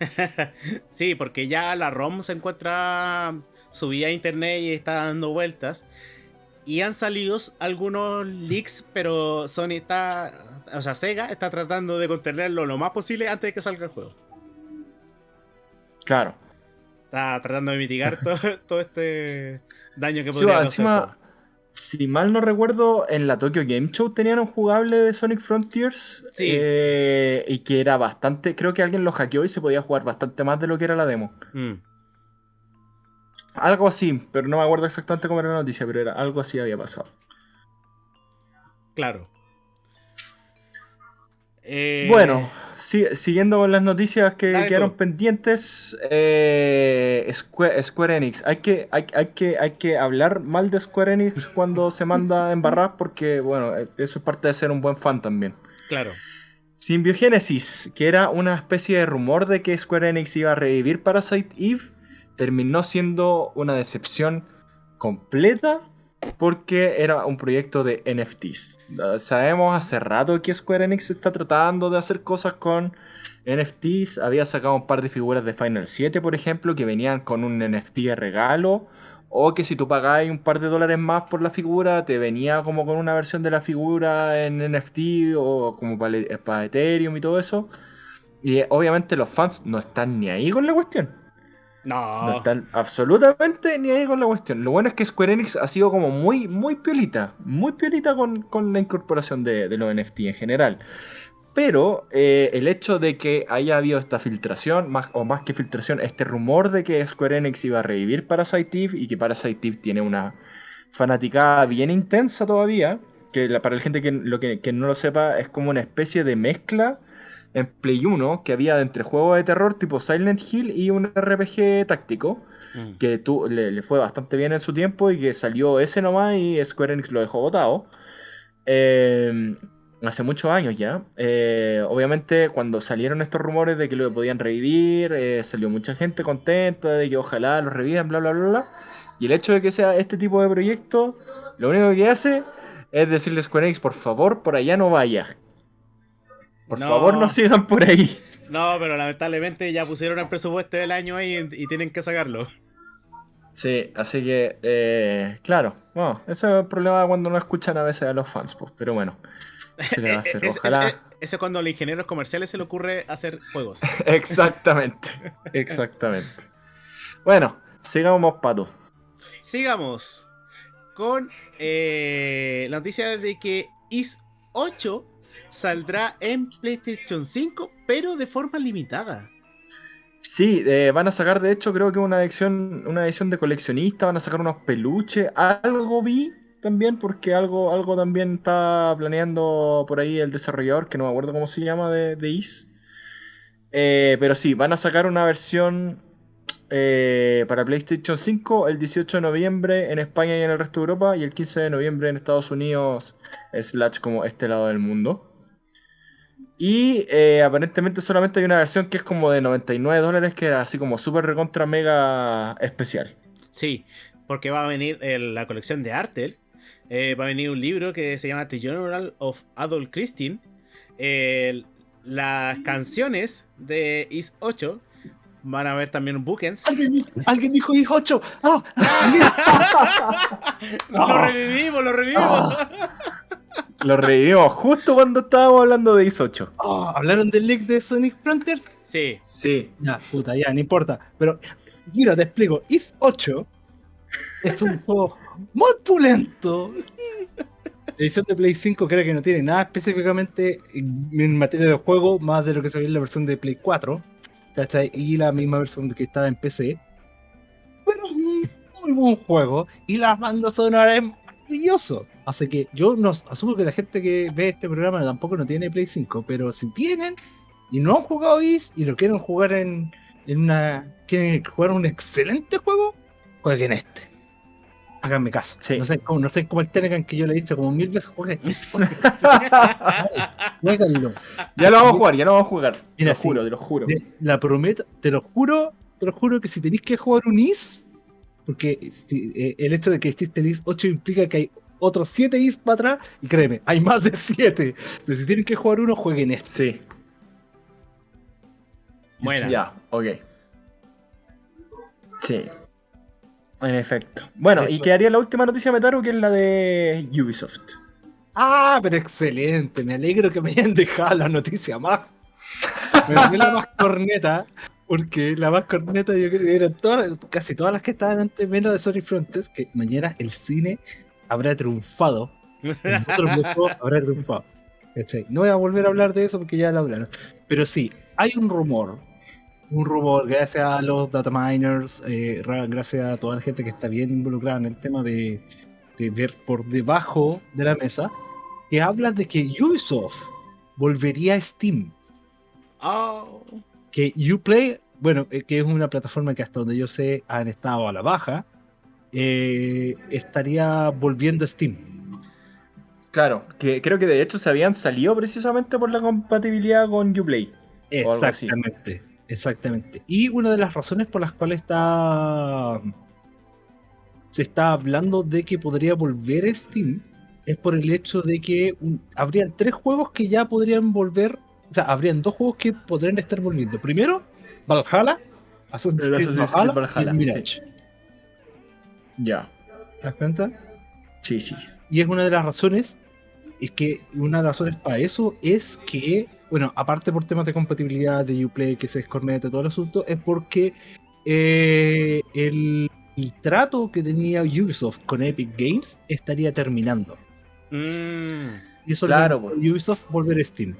*laughs* sí, porque ya la ROM se encuentra subida a internet y está dando vueltas. Y han salido algunos leaks, pero Sony está, o sea, Sega está tratando de contenerlo lo más posible antes de que salga el juego. Claro. Está tratando de mitigar *laughs* todo, este daño que podría sí, encima, Si mal no recuerdo, en la Tokyo Game Show tenían un jugable de Sonic Frontiers. Sí. Eh, y que era bastante. Creo que alguien lo hackeó y se podía jugar bastante más de lo que era la demo. Mm. Algo así, pero no me acuerdo exactamente cómo era la noticia, pero era algo así había pasado. Claro. Eh, bueno, siguiendo con las noticias que quedaron pendientes, eh, Square, Enix. Hay que, hay, que, hay que hablar mal de Square Enix *laughs* cuando se manda a embarrar porque, bueno, eso es parte de ser un buen fan también. Claro. Symbiogenesis, que era una especie de rumor de que Square Enix iba a revivir Parasite Eve, terminó siendo una decepción completa porque era un proyecto de NFTs. Sabemos hace rato que Square Enix está tratando de hacer cosas con NFTs. Había sacado un par de figuras de Final 7, por ejemplo, que venían con un NFT de regalo. O que si tú pagáis un par de dólares más por la figura, te venía como con una versión de la figura en NFT o como para Ethereum y todo eso. Y obviamente los fans no están ni ahí con la cuestión. No. No están absolutamente ni ahí con la cuestión. Lo bueno es que Square Enix ha sido como muy, muy piolita. Muy piolita con, la incorporación de, los NFT en general. Pero eh, el hecho de que haya habido esta filtración, más, o más que filtración, este rumor de que Square Enix iba a revivir Parasite Eve y que Parasite Eve tiene una fanaticada bien intensa todavía, que para la gente que, lo que, que no lo sepa es como una especie de mezcla en Play 1 que había entre juegos de terror tipo Silent Hill y un RPG táctico. Mm. Que tú, le, fue bastante bien en su tiempo y que salió ese nomás y Square Enix lo dejó botado. Em, hace muchos años ya. Eh, obviamente, cuando salieron estos rumores de que lo podían revivir, eh, salió mucha gente contenta de que ojalá lo revivan, bla, bla, bla, bla. Y el hecho de que sea este tipo de proyecto, lo único que hace es decirle a Square Enix, por favor, por allá no vayas. Por favor, no sigan por ahí. No, pero lamentablemente ya pusieron el presupuesto del año ahí y, tienen que sacarlo. Sí, así que, eh, claro, bueno, eso es el problema cuando no escuchan a veces a los fans, pues, pero bueno, se le va a *laughs* hacer. Ojalá. Ese es cuando a los ingenieros comerciales se le ocurre hacer juegos. *laughs* exactamente, exactamente. Bueno, sigamos, Pato. Sigamos con eh, la noticia de que Is 8 saldrá en PlayStation 5, pero de forma limitada. Sí, eh, van a sacar de hecho creo que una edición, una edición de coleccionista, van a sacar unos peluches, algo vi también porque algo, algo también está planeando por ahí el desarrollador, que no me acuerdo cómo se llama, de, de Is. Eh, pero sí, van a sacar una versión eh, para PlayStation 5 el 18 de noviembre en España y en el resto de Europa y el 15 de noviembre en Estados Unidos, slash como este lado del mundo. Y eh, aparentemente solamente hay una versión que es como de 99 dólares, que era así como super recontra mega especial. Sí, porque va a venir la colección de Artel. Eh, va a venir un libro que se llama The Journal of Adult Christine. las canciones de Is 8 van a ver también bookends. ¿Alguien, dijo Is 8. ¡Ah! *laughs* *laughs* lo revivimos, lo revivimos. *laughs* Lo revivimos justo cuando estábamos hablando de Is 8. Ah, ¿Hablaron del leak de Sonic Frontiers? Sí. Sí. Ya, puta, ya, no importa. Pero, mira, te explico. Is 8 es un juego muy pulento. La edición de Play 5 creo que no tiene nada específicamente en materia de juego, más de lo que ve en la versión de Play 4. ¿cachai? Y la misma versión que estaba en PC. Pero es un muy buen juego. Y las bandas sonoras maravilloso. Así que yo no asumo que la gente que ve este programa tampoco no tiene Play 5, pero si tienen y no han jugado Is y lo quieren jugar en, en una. quieren jugar un excelente juego, jueguen este. háganme caso. No, sé cómo, no sé cómo el Telegram que yo le he dicho como mil veces, juegue. *laughs* Ya lo vamos a jugar, ya lo vamos a jugar. te lo juro, te lo juro. la prometo, te lo juro, te lo juro que si tenéis que jugar un IS, porque eh, el hecho de que existe el IS 8 implica que hay otros 7 IS para atrás, y créeme, hay más de 7. Pero si tienen que jugar uno, jueguen este. Sí. Bueno. Ya, ok. Sí. En efecto. Bueno, y quedaría la última noticia, Metaru, que es la de Ubisoft. Ah, pero excelente. Me alegro que me hayan dejado la noticia más. Me la más corneta. Porque la más corneta yo creo que eran todas, casi todas las que estaban antes menos de Sony Frontiers, que mañana el cine habrá triunfado. Otro *laughs* habrá triunfado. No voy a volver a hablar de eso porque ya lo hablaron. Pero sí, hay un rumor un rumor, gracias a los data miners, eh, gracias a toda la gente que está bien involucrada en el tema de, ver por debajo de la mesa, que habla de que Ubisoft volvería a Steam. Oh. Que Uplay, bueno, eh, que es una plataforma que hasta donde yo sé han estado a la baja, eh, estaría volviendo a Steam. Claro, que creo que de hecho se habían salido precisamente por la compatibilidad con Uplay. Exactamente. Exactamente. Y una de las razones por las cuales está se está hablando de que podría volver Steam es por el hecho de que habrían tres juegos que ya podrían volver, o sea, habrían dos juegos que podrían estar volviendo. Primero, Valhalla, Assassin's Creed Valhalla, y Mirage. Ya. ¿Te das cuenta? Sí, sí. Y es una de las razones, es que una de las razones para eso es que bueno, aparte por temas de compatibilidad de Uplay, que se descorneta todo el asunto, es porque eh, el, trato que tenía Ubisoft con Epic Games estaría terminando. Mm, y eso claro, pues. Ubisoft volver a Steam.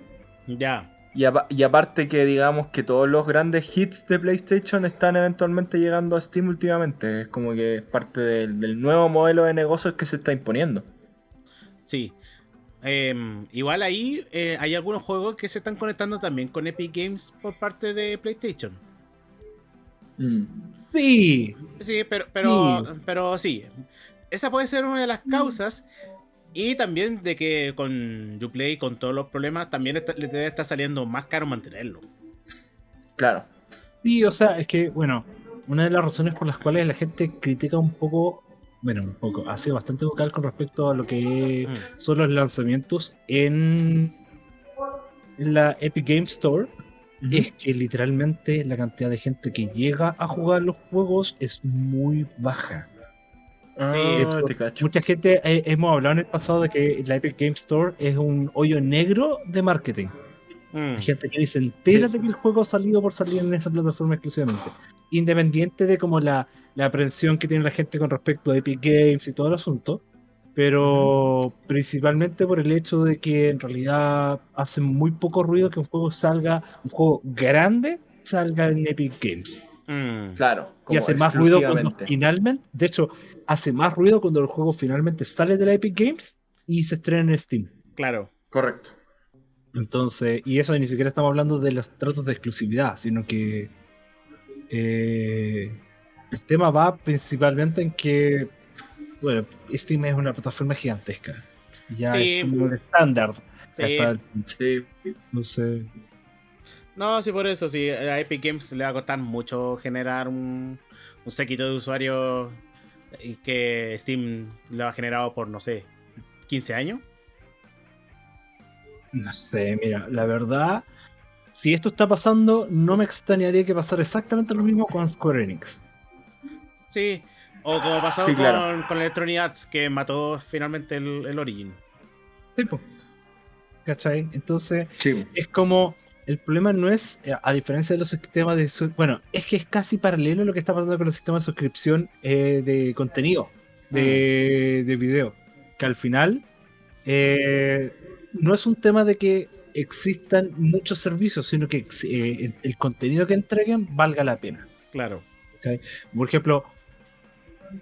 Ya. Y, aparte que digamos que todos los grandes hits de PlayStation están eventualmente llegando a Steam últimamente. Es como que es parte del nuevo modelo de negocios que se está imponiendo. Sí, Em, igual ahí eh, hay algunos juegos que se están conectando también con Epic Games por parte de PlayStation. Mm. Sí. Sí, pero, pero, sí. pero sí. Esa puede ser una de las mm. Y también de que con Uplay, con todos los problemas, también le debe estar saliendo más caro mantenerlo. Claro. Sí, o sea, es que, bueno, una de las razones por las cuales la gente critica un poco bueno, un poco, ha sido bastante vocal con respecto a lo que mm. son los lanzamientos en, la Epic Game Store. Es que literalmente la cantidad de gente que llega a jugar los juegos es muy baja. Ah, mucha gente, eh, hemos hablado en el pasado de que la Epic Game Store es un hoyo negro de marketing. Mm. Hay gente que dice entera de que el juego ha salido por salir en esa plataforma exclusivamente. Independiente de como la, la aprensión que tiene la gente con respecto a Epic Games y todo el asunto, pero principalmente por el hecho de que en realidad hace muy poco ruido que un juego salga, un juego grande, salga en Epic Games. Mm. claro. Y hace más ruido cuando finalmente, de hecho, hace más ruido cuando el juego finalmente sale de la Epic Games y se estrena en Steam. Claro. Correcto. Entonces, y eso ni siquiera estamos hablando de los tratos de exclusividad, sino que eh, el tema va principalmente en que, bueno, Steam es una plataforma gigantesca. Ya es como el estándar. Sí. No sé. No, sí, por eso, sí. A Epic Games le va a costar mucho generar un, un séquito de usuarios que Steam lo ha generado por, no sé, 15 años. No sé, mira, la verdad, si esto está pasando, no me extrañaría que pasara exactamente lo mismo con Square Enix. Sí, o como pasó con, Electronic Arts, que mató finalmente el, Origin. Sí, ¿Cachai? Entonces, es como. El problema no es, eh, a diferencia de los sistemas de. Bueno, es que es casi paralelo a lo que está pasando con los sistemas de suscripción eh, de contenido, de, mm. de, video. Que al final. Eh, no es un tema de que existan muchos servicios, sino que el contenido que entreguen valga la pena. Claro. Por ejemplo,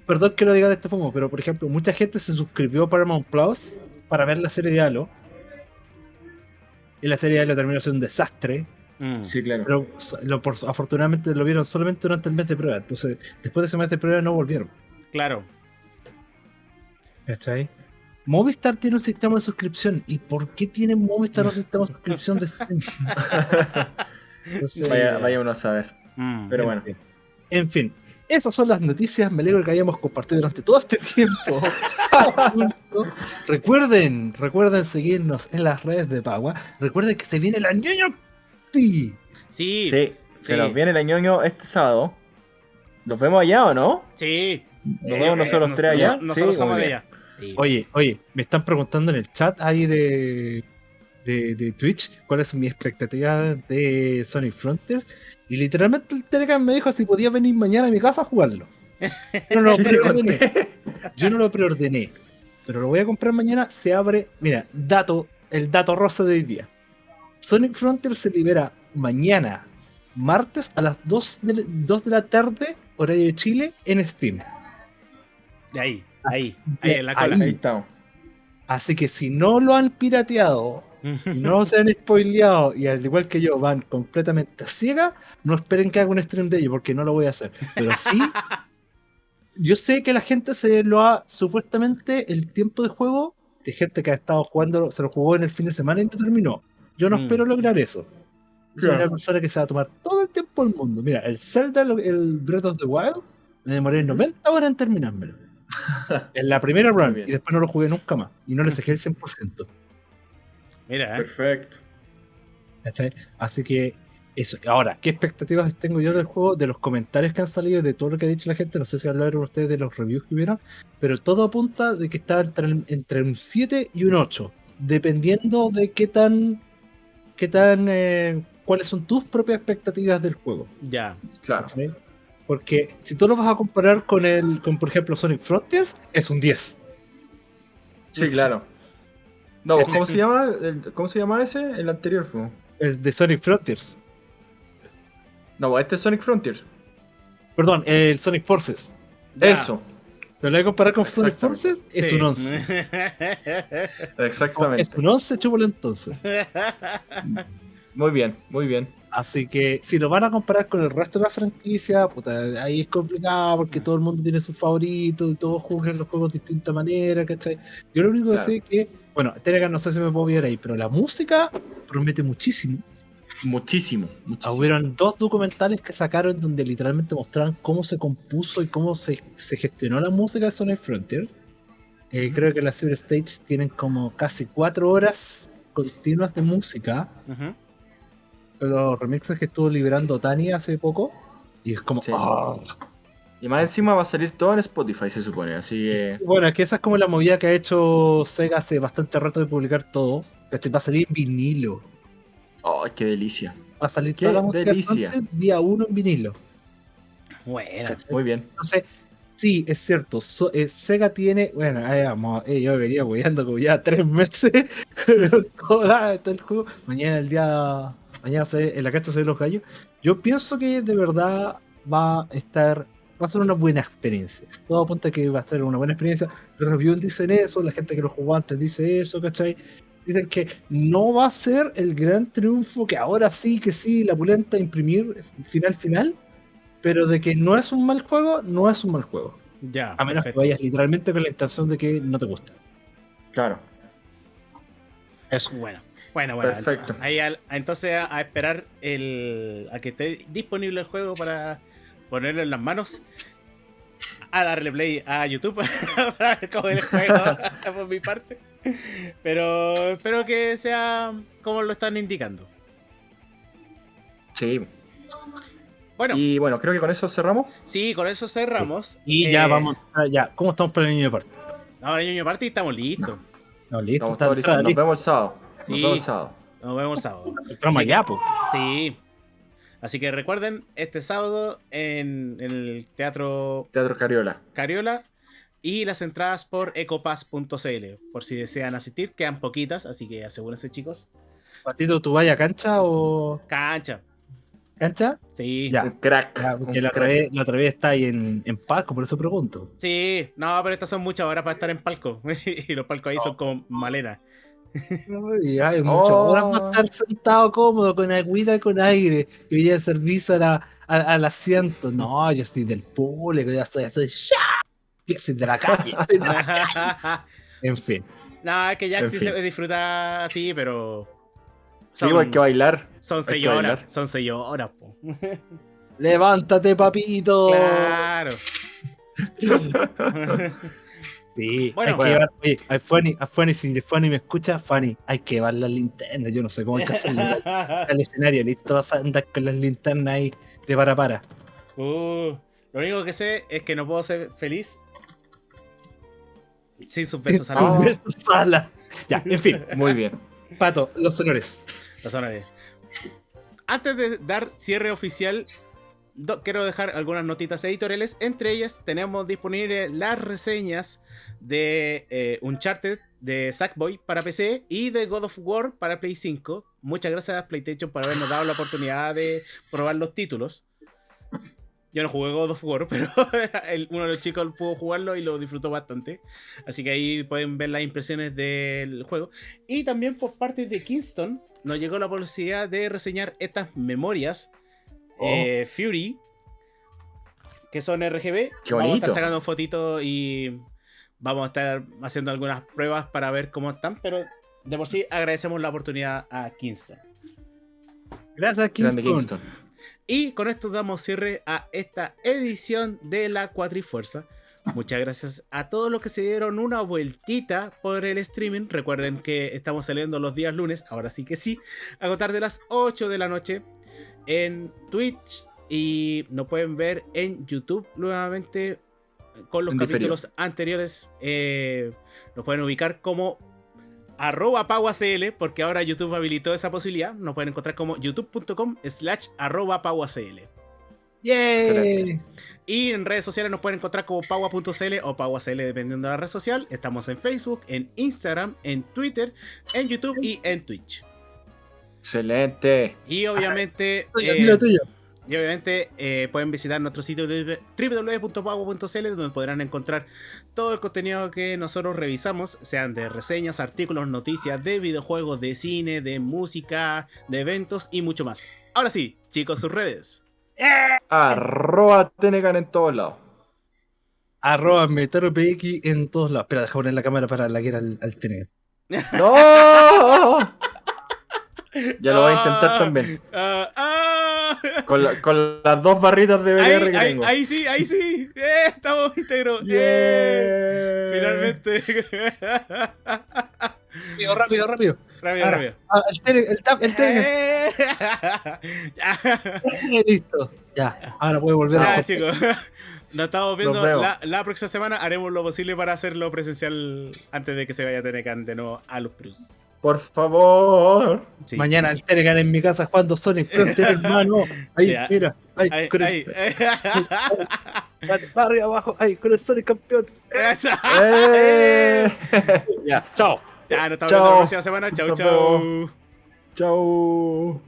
perdón que lo diga de este modo, pero por ejemplo, mucha gente se suscribió a Paramount Plus para ver la serie de Halo. Y la serie de Halo terminó siendo un desastre. Mm. Sí, claro. Pero afortunadamente lo vieron solamente durante el mes de prueba. Entonces, después de ese mes de prueba no volvieron. Claro. ¿Cachai? Movistar tiene un sistema de suscripción. ¿Y por qué tiene Movistar un sistema de suscripción de Steam? *laughs* vaya, vaya, uno a saber. Mm. Pero bueno. En fin, esas son las noticias. Me alegro que hayamos compartido durante todo este tiempo. *laughs* recuerden, recuerden seguirnos en las redes de Pagua. Recuerden que se viene el añoño. Sí. Sí. Se nos viene el añoño este sábado. ¿Nos vemos allá o no? Sí. ¿Nos vemos nosotros tres allá? Nosotros somos de allá. Oye, oye, me están preguntando en el chat ahí de, de, Twitch cuál es mi expectativa de Sonic Frontiers. Y literalmente el Telegram me dijo si podía venir mañana a mi casa a jugarlo. Yo no lo *laughs* preordené. Yo no lo preordené. Pero lo voy a comprar mañana. Se abre. Mira, dato, el dato rosa de hoy día. Sonic Frontier se libera mañana, martes a las 2 de, 2 de la tarde, horario de Chile, en Steam. De ahí. Ahí, ahí en la cola. Ahí. Así que si no lo han pirateado no se han spoileado y al igual que yo van completamente ciega, no esperen que haga un stream de ello porque no lo voy a hacer. Pero sí, *laughs* yo sé que la gente se lo ha supuestamente el tiempo de juego de gente que ha estado jugando, se lo jugó en el fin de semana y no terminó. Yo no mm. espero lograr eso. Soy una persona que se va a tomar todo el tiempo del mundo. Mira, el Zelda, el Breath of the Wild, me demoré 90 horas en terminármelo. *laughs* en la primera run y después no lo jugué nunca más y no le saqué el 100%. Mira, ¿eh? Perfecto. Así que eso. Ahora, ¿qué expectativas tengo yo del juego? De los comentarios que han salido, de todo lo que ha dicho la gente. No sé si hablaron ustedes de los reviews que hubieron, pero todo apunta de que está entre, un 7 y un 8, dependiendo de qué tan, qué tan, eh, cuáles son tus propias expectativas del juego. Ya, claro. Porque si tú lo vas a comparar con el, con por ejemplo Sonic Frontiers, es un 10. Sí, claro. No, ¿cómo se llama? ¿Cómo se llama ese? El anterior fue. El de Sonic Frontiers. No, este es Sonic Frontiers. Perdón, el Sonic Forces. Eso. ¿Te lo voy a comparar con Sonic Forces? Es un 11. *laughs* Exactamente. Es un 11, chúpalo entonces. *laughs* Muy bien, muy bien. Así que si lo van a comparar con el resto de la franquicia, puta, ahí es complicado porque todo el mundo tiene sus favoritos y todos juegan los juegos de distinta manera, ¿cachai? Yo lo único que sé es que, bueno, Telegram no sé si me puedo ver ahí, pero la música promete muchísimo. Muchísimo, muchísimo. Hubieron dos documentales que sacaron donde literalmente mostraban cómo se compuso y cómo se, gestionó la música de Sonic Frontier. Eh, creo que las Cyber Stage tienen como casi cuatro horas continuas de música los remixes que estuvo liberando Tani hace poco. Y es como. Ah". Y más encima va a salir todo en Spotify, se supone. Así que. Bueno, es que esa es como la movida que ha hecho Sega hace bastante rato de publicar todo. Va a salir en vinilo. ¡Ay, qué delicia! Va a salir toda la música delicia. día uno en vinilo. Bueno, muy bien. Entonces, sí, es cierto. Eh, Sega tiene. Bueno, ahí vamos. Eh, yo venía apoyando como ya tres meses. *laughs* todo, todo el juego. Mañana el día mañana se, en la cancha se ven los gallos. Yo pienso que de verdad va a estar, va a ser una buena experiencia. Todo apunta a que va a ser una buena experiencia. Los reviews dicen eso, la gente que lo jugó antes dice eso, ¿cachai? Dicen que no va a ser el gran triunfo que ahora sí, que sí, la pulenta imprimir final final, pero de que no es un mal juego, no es un mal juego. Ya. A menos que vayas literalmente con la intención de que no te gusta. Claro. Eso. Bueno. Bueno, bueno. Perfecto. Ahí entonces a, esperar el, a que esté disponible el juego para ponerlo en las manos. A darle play a YouTube *laughs* para ver cómo es el juego *laughs* por mi parte. Pero espero que sea como lo están indicando. Sí. Bueno. Y bueno, creo que con eso cerramos. Sí, con eso cerramos. Y ya eh, vamos, ya. ¿Cómo estamos para el niño de parte? Ahora el niño de parte y estamos listos. No, listo. Estamos listos. Nos vemos el sábado. Sí. Nos vemos sábado. Nos vemos sábado. Sí. Así que recuerden, este sábado en, el Teatro... Teatro Cariola. Cariola. Y las entradas por ecopass.cl. Por si desean asistir, quedan poquitas, así que asegúrense, chicos. Patito, ¿tú vayas a cancha o...? Cancha. ¿Cancha? Sí. Ya. crack. la, Otra vez, está ahí en, en, palco, por eso pregunto. Sí, no, pero estas son muchas horas para estar en palco. *laughs* y los palcos ahí son como malenas. *laughs* Y hay mucho. Ahora para estar sentado cómodo con agüita con aire y voy a servicio a la, al asiento. No, yo estoy del público, ya soy, soy ya. Soy de la calle. *laughs* Soy de la calle. En fin. No, es que Jack sí se disfruta así, pero. Son, sí, hay que bailar. Son seis horas. Son seis horas, po. Levántate, papito. Claro. *laughs* Sí, bueno, hay que llevar, oye, a Fanny, a Fanny, si Fanny me escucha, Fanny, hay que llevar las linternas, yo no sé cómo hay que hacerlo *laughs* al escenario, listo, vas a andar con las linternas ahí de para para. Uh, lo único que sé es que no puedo ser feliz sin sus besos a la Ya, en fin. *laughs* Muy bien. Pato, los honores. Los honores. Antes de dar cierre oficial, quiero dejar algunas notitas editoriales. Entre ellas tenemos disponibles las reseñas de eh, Uncharted de Sackboy para PC y de God of War para Play 5. Muchas gracias a PlayStation por habernos dado la oportunidad de probar los títulos. Yo no jugué God of War, *laughs* pero uno de los chicos pudo jugarlo y lo disfrutó bastante. Así que ahí pueden ver las impresiones del juego. Y también por parte de Kingston nos llegó la posibilidad de reseñar estas memorias Oh. Eh, Fury, que son RGB. vamos a estar sacando fotitos y vamos a estar haciendo algunas pruebas para ver cómo están, pero de por sí agradecemos la oportunidad a Kingston. Gracias, Kingston. Y con esto damos cierre a esta edición de la Cuatrifuerza. Muchas gracias a todos los que se dieron una vueltita por el streaming. Recuerden que estamos saliendo los días lunes, ahora sí que sí, a contar de las 8 de la noche en Twitch y nos pueden ver en YouTube nuevamente con los capítulos anteriores. Eh, nos pueden ubicar como arroba pauacl, porque ahora YouTube habilitó esa posibilidad. Nos pueden encontrar como youtube.com slash arroba pauacl. Y en redes sociales nos pueden encontrar como paua.cl o pauacl dependiendo de la red social. Estamos en Facebook, en Instagram, en Twitter, en YouTube y en Twitch. Excelente. Y obviamente. Eh, y obviamente eh, pueden visitar nuestro sitio www.pago.cl donde podrán encontrar todo el contenido que nosotros revisamos, sean de reseñas, artículos, noticias, de videojuegos, de cine, de música, de eventos y mucho más. Ahora sí, chicos, sus redes. Arroba Tenegan en todos lados. Arroba MeteroPX en todos lados. Espera, deja poner la cámara para la que era al, al Tenegan. *laughs* ¡No! Ya lo voy a intentar ah, también. Ah, ah. Con, las dos barritas de BR ahí, que tengo. Ahí sí, ahí sí. Eh, estamos íntegros. Eh, finalmente. Rápido, rápido, rápido. Rápido, rápido. el, el tap, el eh. Listo. Ya, ahora puedo volver a. Ya, chicos. Nos estamos viendo la, la, próxima semana. Haremos lo posible para hacerlo presencial antes de que se vaya a tener de nuevo a los Plus. Por favor. Mañana el Telegram en mi casa jugando Sonic Frontier, *laughs* hermano. Ahí, mira. Ahí, ahí, con el... Arriba abajo, ahí, con el Sonic campeón. Eh. *laughs* ya, chao. Ya, nos estamos viendo la próxima semana. Chau, chau. Chau.